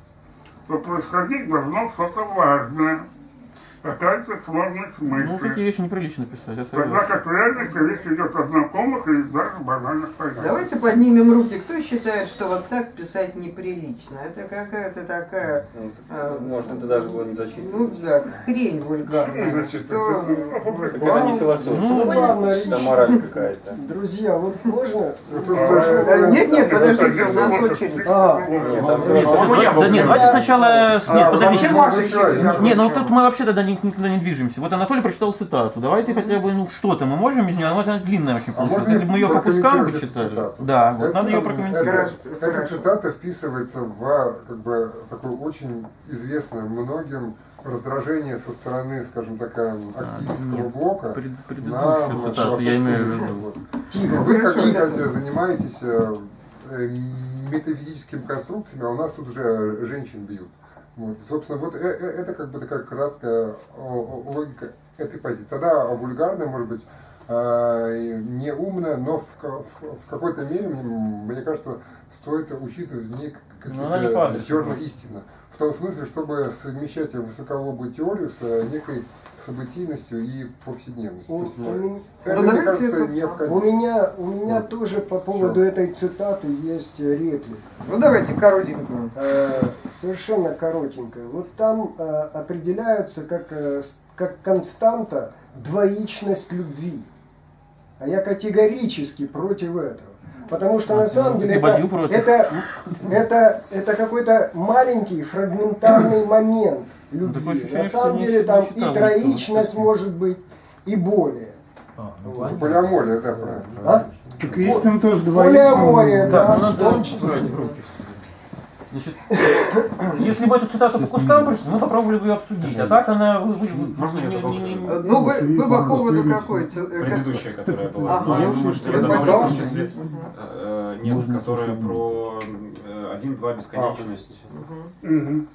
то происходить должно что-то важное, какая-то сложность Ну, мысли. такие вещи неприлично писать, Тогда как в реальности речь идет о знакомых или даже банальных понятиях. Давайте поднимем руки. Кто считает, что вот так писать неприлично? Это какая-то такая, Ну, А, Может, это даже было не зачитывать. ну да, хрень вульгарная. Значит, Что... это- Это не философия. Ну, ладно, это мораль какая-то. Друзья, вот можно? Э, Нет, нет, подождите, у нас очередь. А, Нет, Да нет, давайте сначала... Нет, А, подождите. вообще Маша еще Не, ну тут мы вообще тогда никуда не движемся. Вот Анатолий прочитал цитату. Давайте хотя бы, ну что-то мы можем из нее, она вот длинная очень А получилась. Если бы мы ее по кускам бы читали. цитату? Да, вот Это- надо ее прокомментировать. Эта цитата вписывается в как бы, такое очень известное многим раздражение со стороны, скажем так, активистского нет, блока Пред- на Предыдущую цитату я имею в виду. Вот. тихо, Вы, как да. занимаетесь э, э, метафизическими конструкциями, а у нас тут уже женщин бьют. Вот. Собственно, вот э- э- это как бы такая краткая логика этой позиции. Она вульгарная, может быть, э, не умная, но в, ка- в- в какой-то мере, мне, кажется, стоит учитывать в ней по какие-то зерна просто. истины. В том смысле, чтобы совмещать высоколобую теорию с некой событийностью и повседневностью. У- То есть, у ну, меня- это, Ну, мне кажется, это- необходимо. У меня, у меня Вот. тоже по поводу этой цитаты есть реплика. Ну давайте коротенькую. Э, совершенно коротенькая. Вот там э, определяется как, э, как константа двоичность любви. А я категорически против этого. Потому что на самом ну, деле это, это, это, это какой-то маленький фрагментарный момент Ну, любви. ощущение, На самом не деле там и троичность может быть, и более. А, ну, Вот. Полиамория, да, правильно. А? Так есть там тоже Полиамория, двоичные. да. Ну в надо том числе. Значит, если бы эту цитату по кускам прочитать, мы попробовали бы ее обсудить. А так она... вы- вы- Можно не- добавлю? не- не- Ну, вы, вы по поводу какой? э, Предыдущая, которая была. Ага. Я думаю, что я добавлю в числе... Э, Нет, которая про э, один-два бесконечность.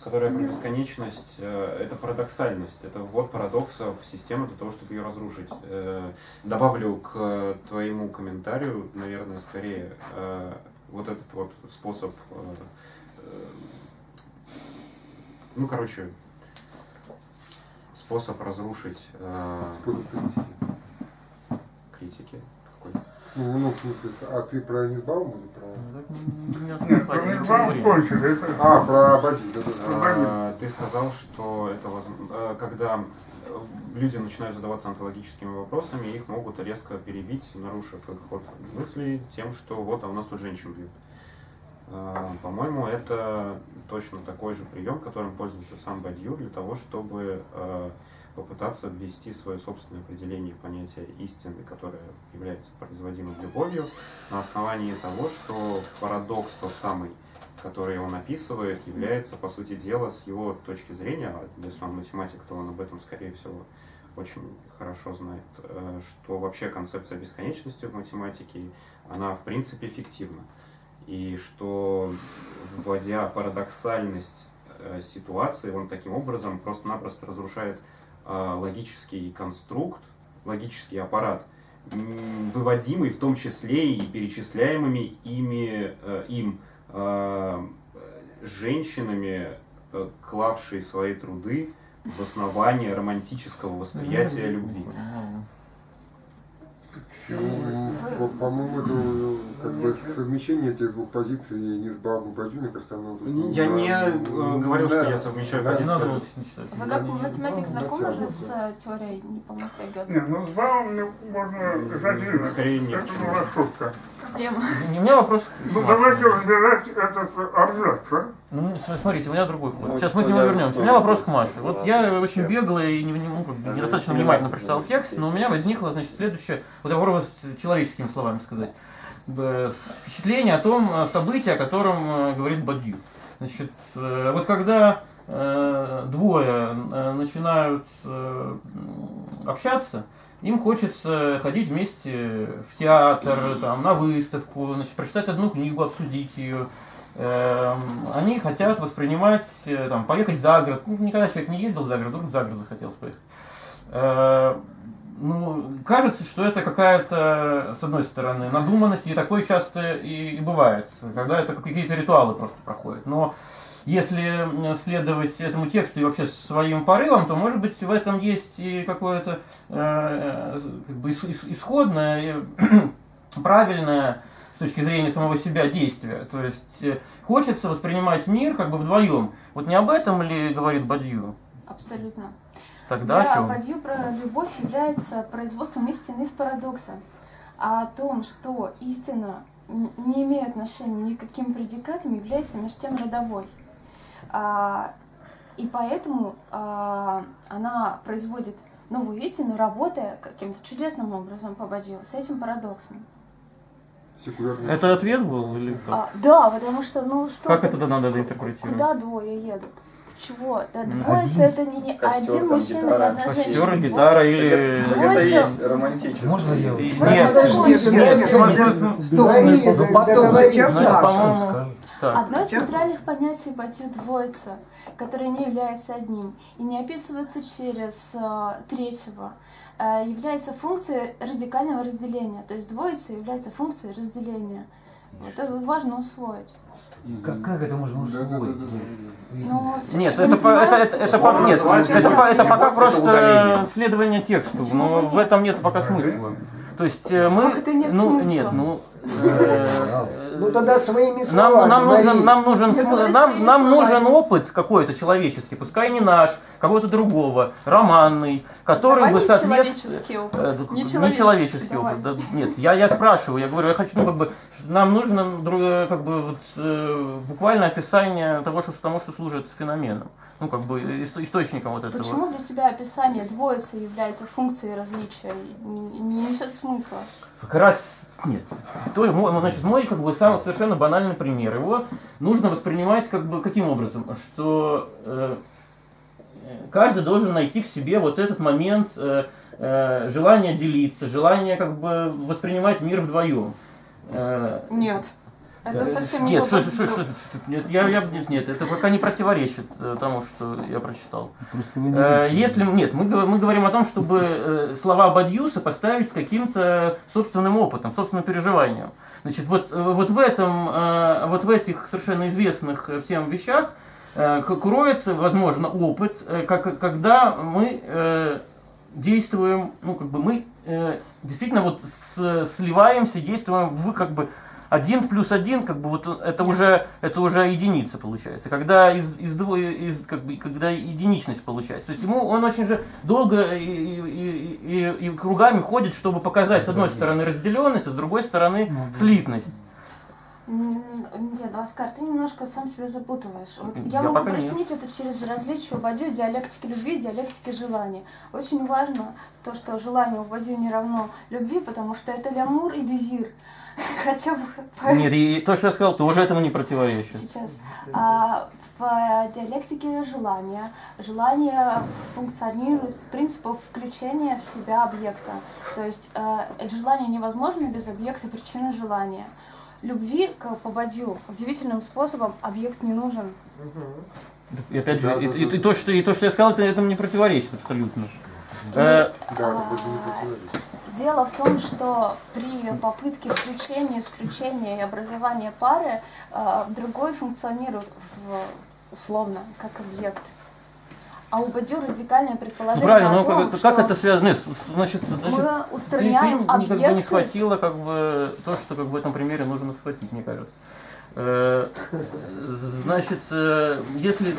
Которая про бесконечность, это парадоксальность, это ввод парадоксов в систему для того, чтобы ее разрушить. Добавлю к твоему комментарию, наверное, скорее вот этот вот способ, ну, короче, способ разрушить э, Способ критики. критики. Какой? Ну, ну, в смысле, а ты про Низбаум или про... Ну, Нет, про Мирбам кончили. Это А, про Абади, да, да, да. А, Ты сказал, что это возм- э, когда э, люди начинают задаваться онтологическими вопросами, их могут резко перебить, нарушив их ход мыслей тем, что вот, а у нас тут женщин бьют. А, По-моему, это точно такой же прием, которым пользуется сам Бадью для того, чтобы э, попытаться ввести свое собственное определение понятия истины, которое является производимым любовью, на основании того, что парадокс тот самый, который он описывает, является, по сути дела, с его точки зрения, а если он математик, то он об этом, скорее всего, очень хорошо знает, э, что вообще концепция бесконечности в математике, она в принципе фиктивна. И что, вводя парадоксальность э, ситуации, он таким образом просто-напросто разрушает э, логический конструкт, логический аппарат, выводимый в том числе и перечисляемыми ими, э, им э, женщинами, э, клавшие свои труды в основание романтического восприятия любви. По- по-моему, это как бы совмещение этих двух позиций Низбаум и Бадью, мне кажется, оно... Я ну, не да, э, говорил, что я совмещаю Да. Не позиции. не. Вы как математик Ну, знакомы же с э, теорией неполноты Гёте? Нет, ну с Баумом можно задвинуть. Скорее нет, Это была шутка. Проблема. У меня вопрос... к Ну давайте разбирать этот абзац, а? Ну, с- смотрите, у меня другой. Ну, Сейчас мы к нему вернемся. У меня вопрос к. Маше. Вот я очень бегло и не, не- ну, недостаточно внимательно не прочитал текст, но у меня возникло, значит, следующее, вот я попробую с человеческими словами сказать. Впечатление о том э, событии, о котором э, говорит Бадью. Значит, э, вот когда двое начинают общаться, им хочется ходить вместе в театр, там, на выставку, значит, прочитать одну книгу, обсудить ее. Эм, Они хотят воспринимать, там, поехать за город. Ну, никогда человек не ездил за город, вдруг за город захотелось поехать. Э, Ну, кажется, что это какая-то, с одной стороны, надуманность, и такое часто и, и бывает, когда это какие-то ритуалы просто проходят. Но если следовать этому тексту и вообще своим порывам, то, может быть, в этом есть и какое-то э, как бы ис- ис- исходное, правильное с точки зрения самого себя действие. То есть э, хочется воспринимать мир как бы вдвоем. Вот не об этом ли говорит Бадью? Абсолютно. Тогда о Для чем? Бадью про любовь является производством истины из парадокса. А о том, что истина не имеет отношения ни к каким предикатам, является между тем родовой. А, и поэтому а, она производит новую истину, работая каким-то чудесным образом по Бадью с этим парадоксом. Секулярный. Это ответ был или как? А, да, потому что, ну что... Как это тогда надо интерпретировать? Куда двое едут? Чего? Да двоица это не, не Костер, один мужчина и гитара. одна Актер, женщина. гитара или... Это Двоица. есть романтическое. Можно я? И- Нет, нет, нет, ну, Стоп, ну, за- потом по-моему, так. Одно из центральных понятий Батью двоица, которое не является одним и не описывается через э, третьего, э, является функцией радикального разделения. То есть двоица является функцией разделения. Это важно усвоить. Как, как это можно Да, да, да, усвоить? да, да. Но Нет, я это, не по- это, это, это, по- нет, это, по- это пока это просто удаление. следование тексту, Почему но нет? в этом нет пока смысла. То есть э, мы, Как это нет ну смысла? нет, ну Ну тогда своими нам, словами. нам нужен, нам нам, нам опыт какой-то человеческий, пускай не наш, кого-то другого, романный, который Давай бы не соответствовал... человеческий опыт. Э, Не не человеческий, давай. опыт. да, нет, я, я спрашиваю, я говорю, я хочу, ну, как бы, нам нужно дру- как бы, вот, э, буквально описание того, что, тому, что служит феноменом. Ну, как бы, исто- источником вот этого. Почему для тебя описание двоицы является функцией различия? Не, не несет смысла. Как раз нет. То, мой, значит, мой как бы самый совершенно банальный пример. Его нужно воспринимать как бы каким образом, что э, каждый должен найти в себе вот этот момент э, э, желания делиться, желания как бы воспринимать мир вдвоем. Э, Нет. Это совсем не нет, что, что, что- нет, я, я, нет, нет, это пока не противоречит э, тому, что я прочитал. Просто вы не Э. Если нет, мы, мы говорим о том, чтобы э, слова Бадьюса поставить с каким-то собственным опытом, собственным переживанием. Значит, вот, вот в этом, э, вот в этих совершенно известных всем вещах э, кроется, возможно, опыт, э, как, когда мы э, действуем, ну, как бы мы э, действительно вот с- сливаемся, действуем в как бы один плюс один, как бы вот это уже это уже единица получается. Когда из, из из как бы когда единичность получается. То есть ему он очень же долго и, и, и- и- кругами ходит, чтобы показать с одной стороны разделенность, а с другой стороны слитность. М, Нет, Оскар, ты немножко сам себя запутываешь. Вот Я я могу пока нет. прояснить это через различие у Бадью диалектики любви и диалектики желания. Очень важно то, что желание у Бадью не равно любви, потому что это лямур и дезир. Хотя бы по- Нет, и то, что я сказал, тоже этому не противоречит. сейчас. А в диалектике желания желание функционирует принципом включения в себя объекта. То есть э, желание невозможно без объекта причины желания. Любви к по Бадью удивительным способом объект не нужен. И опять же, Да, и, да, и- да. и то, что, и то, что я сказал, это этому не противоречит абсолютно. Э, Да, а, это не противоречит. Дело в том, что при попытке включения, исключения и образования пары э, другой функционирует в, условно как объект. А у Бадью радикальное предположение правильно, о но том, как, что как это связано? Нет, Значит, значит мы ты, ты устраняем никогда не объекты. схватила как бы то, что как бы в этом примере нужно схватить, мне кажется. Э, Значит, э, если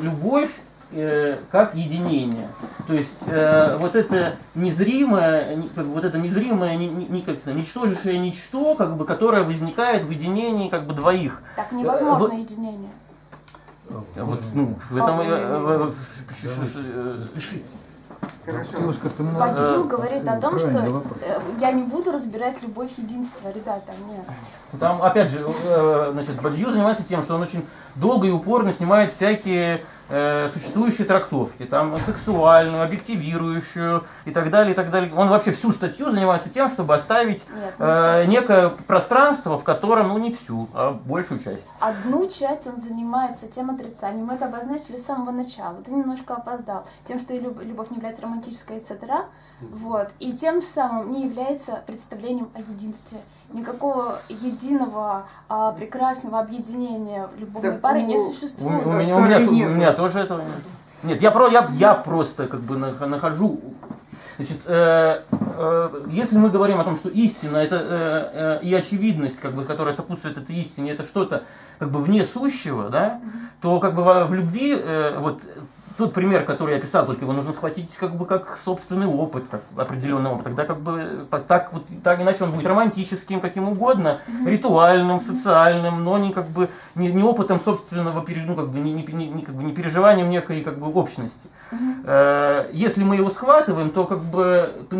любовь э, как единение, то есть э, вот это незримое, как бы вот это незримое, ни- ни- ни- как это, ничтожащее ничто, как бы, которое возникает в единении как бы двоих. Так невозможно вот- единение. Вот, ну, в этом я- э, э, Бадью э, говорит о том, что э, я не буду разбирать любовь единства, ребята, нет. Там, опять же, э, значит, Бадью занимается тем, что он очень долго и упорно снимает всякие э, существующие трактовки, там сексуальную, объективирующую и так далее, и так далее. Он вообще всю статью занимается тем, чтобы оставить Нет, ну, э, некое пространство, в котором, ну не всю, а большую часть. Одну часть он занимается тем отрицанием. Мы это обозначили с самого начала. Ты немножко опоздал. Тем, что любовь не является романтической, etc. Вот. И тем самым не является представлением о единстве. Никакого единого а, прекрасного объединения любовной Так пары у- не У, у существует. меня, у, меня, у меня тоже этого нет. Нет, я, про, я, я просто как бы нах- нахожу. Значит, э, э, если мы говорим о том, что истина это э, э, и очевидность, как бы, которая сопутствует этой истине, это что-то как бы вне сущего, да, то как бы во- в любви э, вот тот пример, который я описал, только его нужно схватить как бы как собственный опыт, как определенный опыт. Тогда как бы так вот так иначе он будет романтическим, каким угодно, ритуальным, социальным, но не как бы не, не опытом собственного ну, как бы не, не, не- как бы не переживанием некой как бы общности. Э, Если мы его схватываем, то как бы то,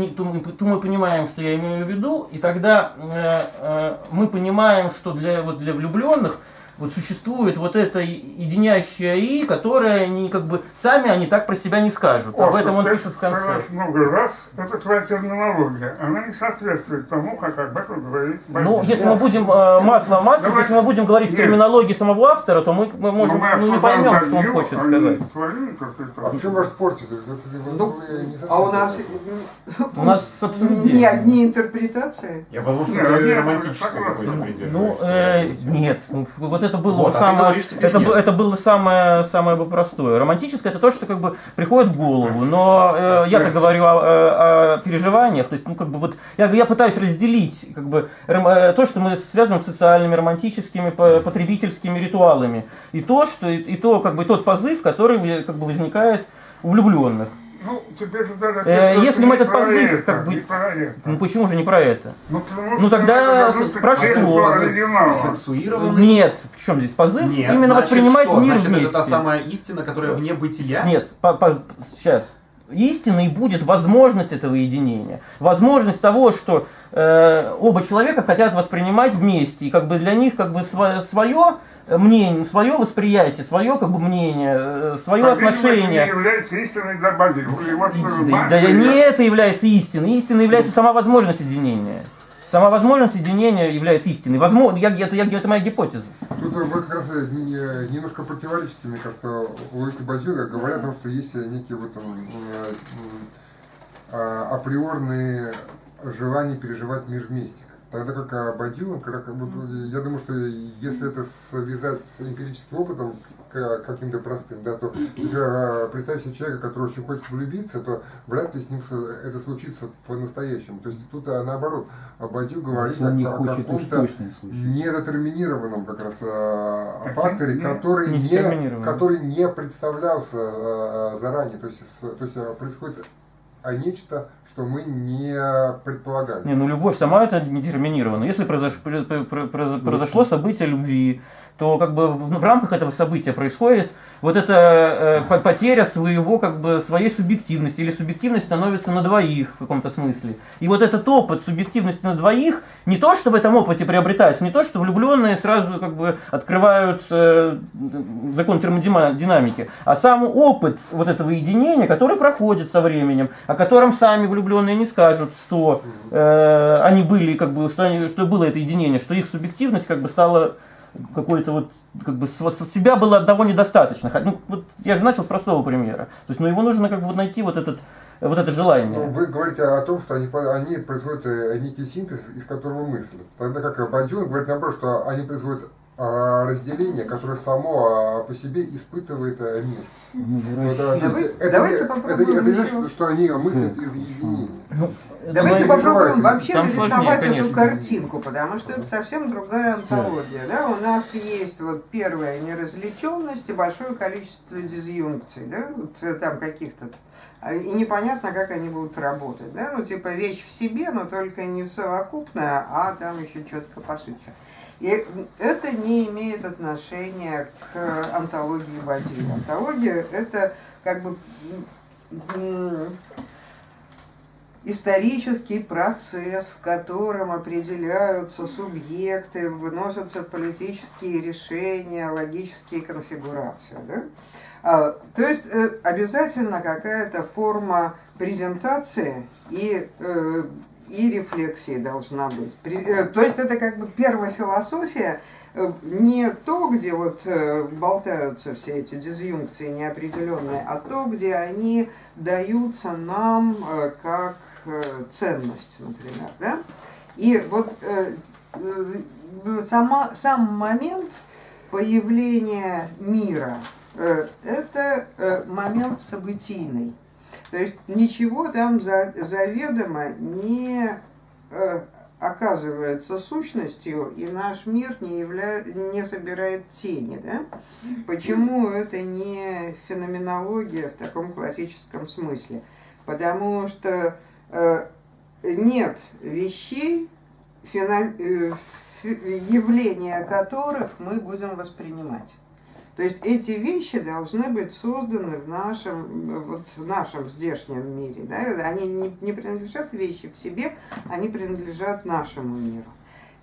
то мы понимаем, что я имею в виду, и тогда э, э, мы понимаем, что для вот для влюбленных вот существует вот это единящее и, которое они как бы сами они так про себя не скажут. Об Оскар, этом он пишет в конце. много раз, это твоя терминология. Она не соответствует тому, как об этом говорит Ну, Бадьюс. если мы будем э, масло в масло, Давай. если мы будем говорить в терминологии самого автора, то мы, мы Но можем мы ну, не поймем, что он хочет а сказать. твою А в чем ваш Ну, А у нас У нас не одни интерпретации. Я потому что романтической какой-то Ну, придерживаешься. э, нет, ну, вот это было Вот, а самое, говоришь, теперь это, нет. это было самое, самое бы простое. Романтическое это то, что как бы приходит в голову, но э, я-то говорю о, о- о переживаниях, то есть, ну как бы вот я, я пытаюсь разделить как бы э, то, что мы связываем с социальными, романтическими, по- потребительскими ритуалами, и то, что и, и то как бы тот позыв, который вы- как бы возникает у влюбленных. Ну, теперь же тогда... Э, если мы этот позыв, это, как бы-. Ну почему же не про это? Ну, Ну, тогда это вернуться про к тексту что? оригинала. Сексуированный? Нет, в чем здесь позыв? Нет, Именно значит, воспринимать что? мир Значит, вместе. это та самая истина, которая вне бытия? Нет, сейчас. Истиной будет возможность этого единения. Возможность того, что э, оба человека хотят воспринимать вместе. И как бы для них как бы свое мнение, свое восприятие, свое как бы мнение, э, свое По-видимому, отношение. Это не является истиной для. И вот, э, Да, да не это является истиной. Истиной является сама возможность единения. Сама возможность единения является истиной. Возможно, я, это, я, это моя гипотеза. Тут вы как раз э, не- немножко противоречите, мне кажется, логике Бадьюга, говоря о том, что есть некие вот там, э, а, априорные желания переживать мир вместе. Тогда как а, как, будто, я думаю, что если это связать с эмпирическим опытом, каким-то простым, да, то э, представь себе человека, который очень хочет влюбиться, то вряд ли с ним это случится по-настоящему. То есть тут а, наоборот, Бадью говорит Если он не о, о каком-то не недетерминированном как раз э, факторе, который не, Недетерминированном. который не представлялся э, заранее. То есть, с- то есть происходит а нечто, что мы не предполагали. Не, ну любовь сама это не детерминирована. Если произош- про- про- про- про- произошло событие любви, то как бы в рамках этого события происходит вот эта э, по- потеря своего, как бы, своей субъективности, или субъективность становится на двоих в каком-то смысле. И вот этот опыт субъективности на двоих, не то, что в этом опыте приобретается, не то, что влюбленные сразу как бы открывают э, закон термодинамики, а сам опыт вот этого единения, который проходит со временем, о котором сами влюбленные не скажут, что э, они были, как бы, что, они, что было это единение, что их субъективность как бы стала какой-то вот как бы с себя было одного недостаточно. Ну, вот я же начал с простого примера. То есть, ну, его нужно как бы найти вот этот, вот это Ну, желание. вы говорите о том, что они, они производят некий синтез, из которого мыслят. Тогда как Бадьюн говорит наоборот, что они производят разделение, которое само а, по себе испытывает э, мир. Ну, а, то Давайте- это, давайте попробуем это, это значит, что они мыслят из единения. Давайте мои попробуем вообще Там сложнее, нарисовать эту картинку, потому что это совсем другая антология. Да? У нас есть вот первая неразличенность и большое количество дизъюнкций, да? вот, э, там каких-то. А, И непонятно, как они будут работать. Да? Ну, типа вещь в себе, но только не совокупная, а там еще что-то копошится. И это не имеет отношения к антологии Бадьи. Антология – это как бы исторический процесс, в котором определяются субъекты, выносятся политические решения, логические конфигурации. Да? А, то есть э, обязательно какая-то форма презентации и, э, и рефлексии должна быть. Э, то есть это как бы первая философия, э, не то, где вот э, болтаются все эти дизъюнкции неопределенные, а то, где они даются нам как ценность, например. Да? И вот сама, сам момент появления мира это момент событийный. То есть ничего там за, заведомо не э, оказывается сущностью, и наш мир не, явля... не собирает тени. Да? Почему это не феноменология в таком классическом смысле? Потому что э, нет вещей, феном- э, явления которых мы будем воспринимать. То есть эти вещи должны быть созданы в нашем, вот, в нашем здешнем мире. Да? Они не, не принадлежат вещи в себе, они принадлежат нашему миру.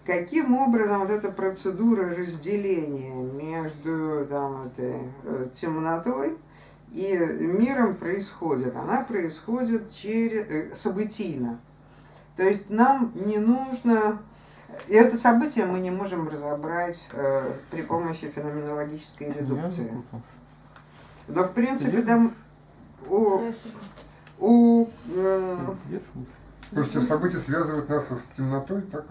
Каким образом вот эта процедура разделения между там, этой, э, темнотой и миром происходит? Она происходит через, э, событийно. То есть нам не нужно и это событие мы не можем разобрать э, при помощи феноменологической редукции. Но в принципе там у, у э, То есть события связывают нас с темнотой, так?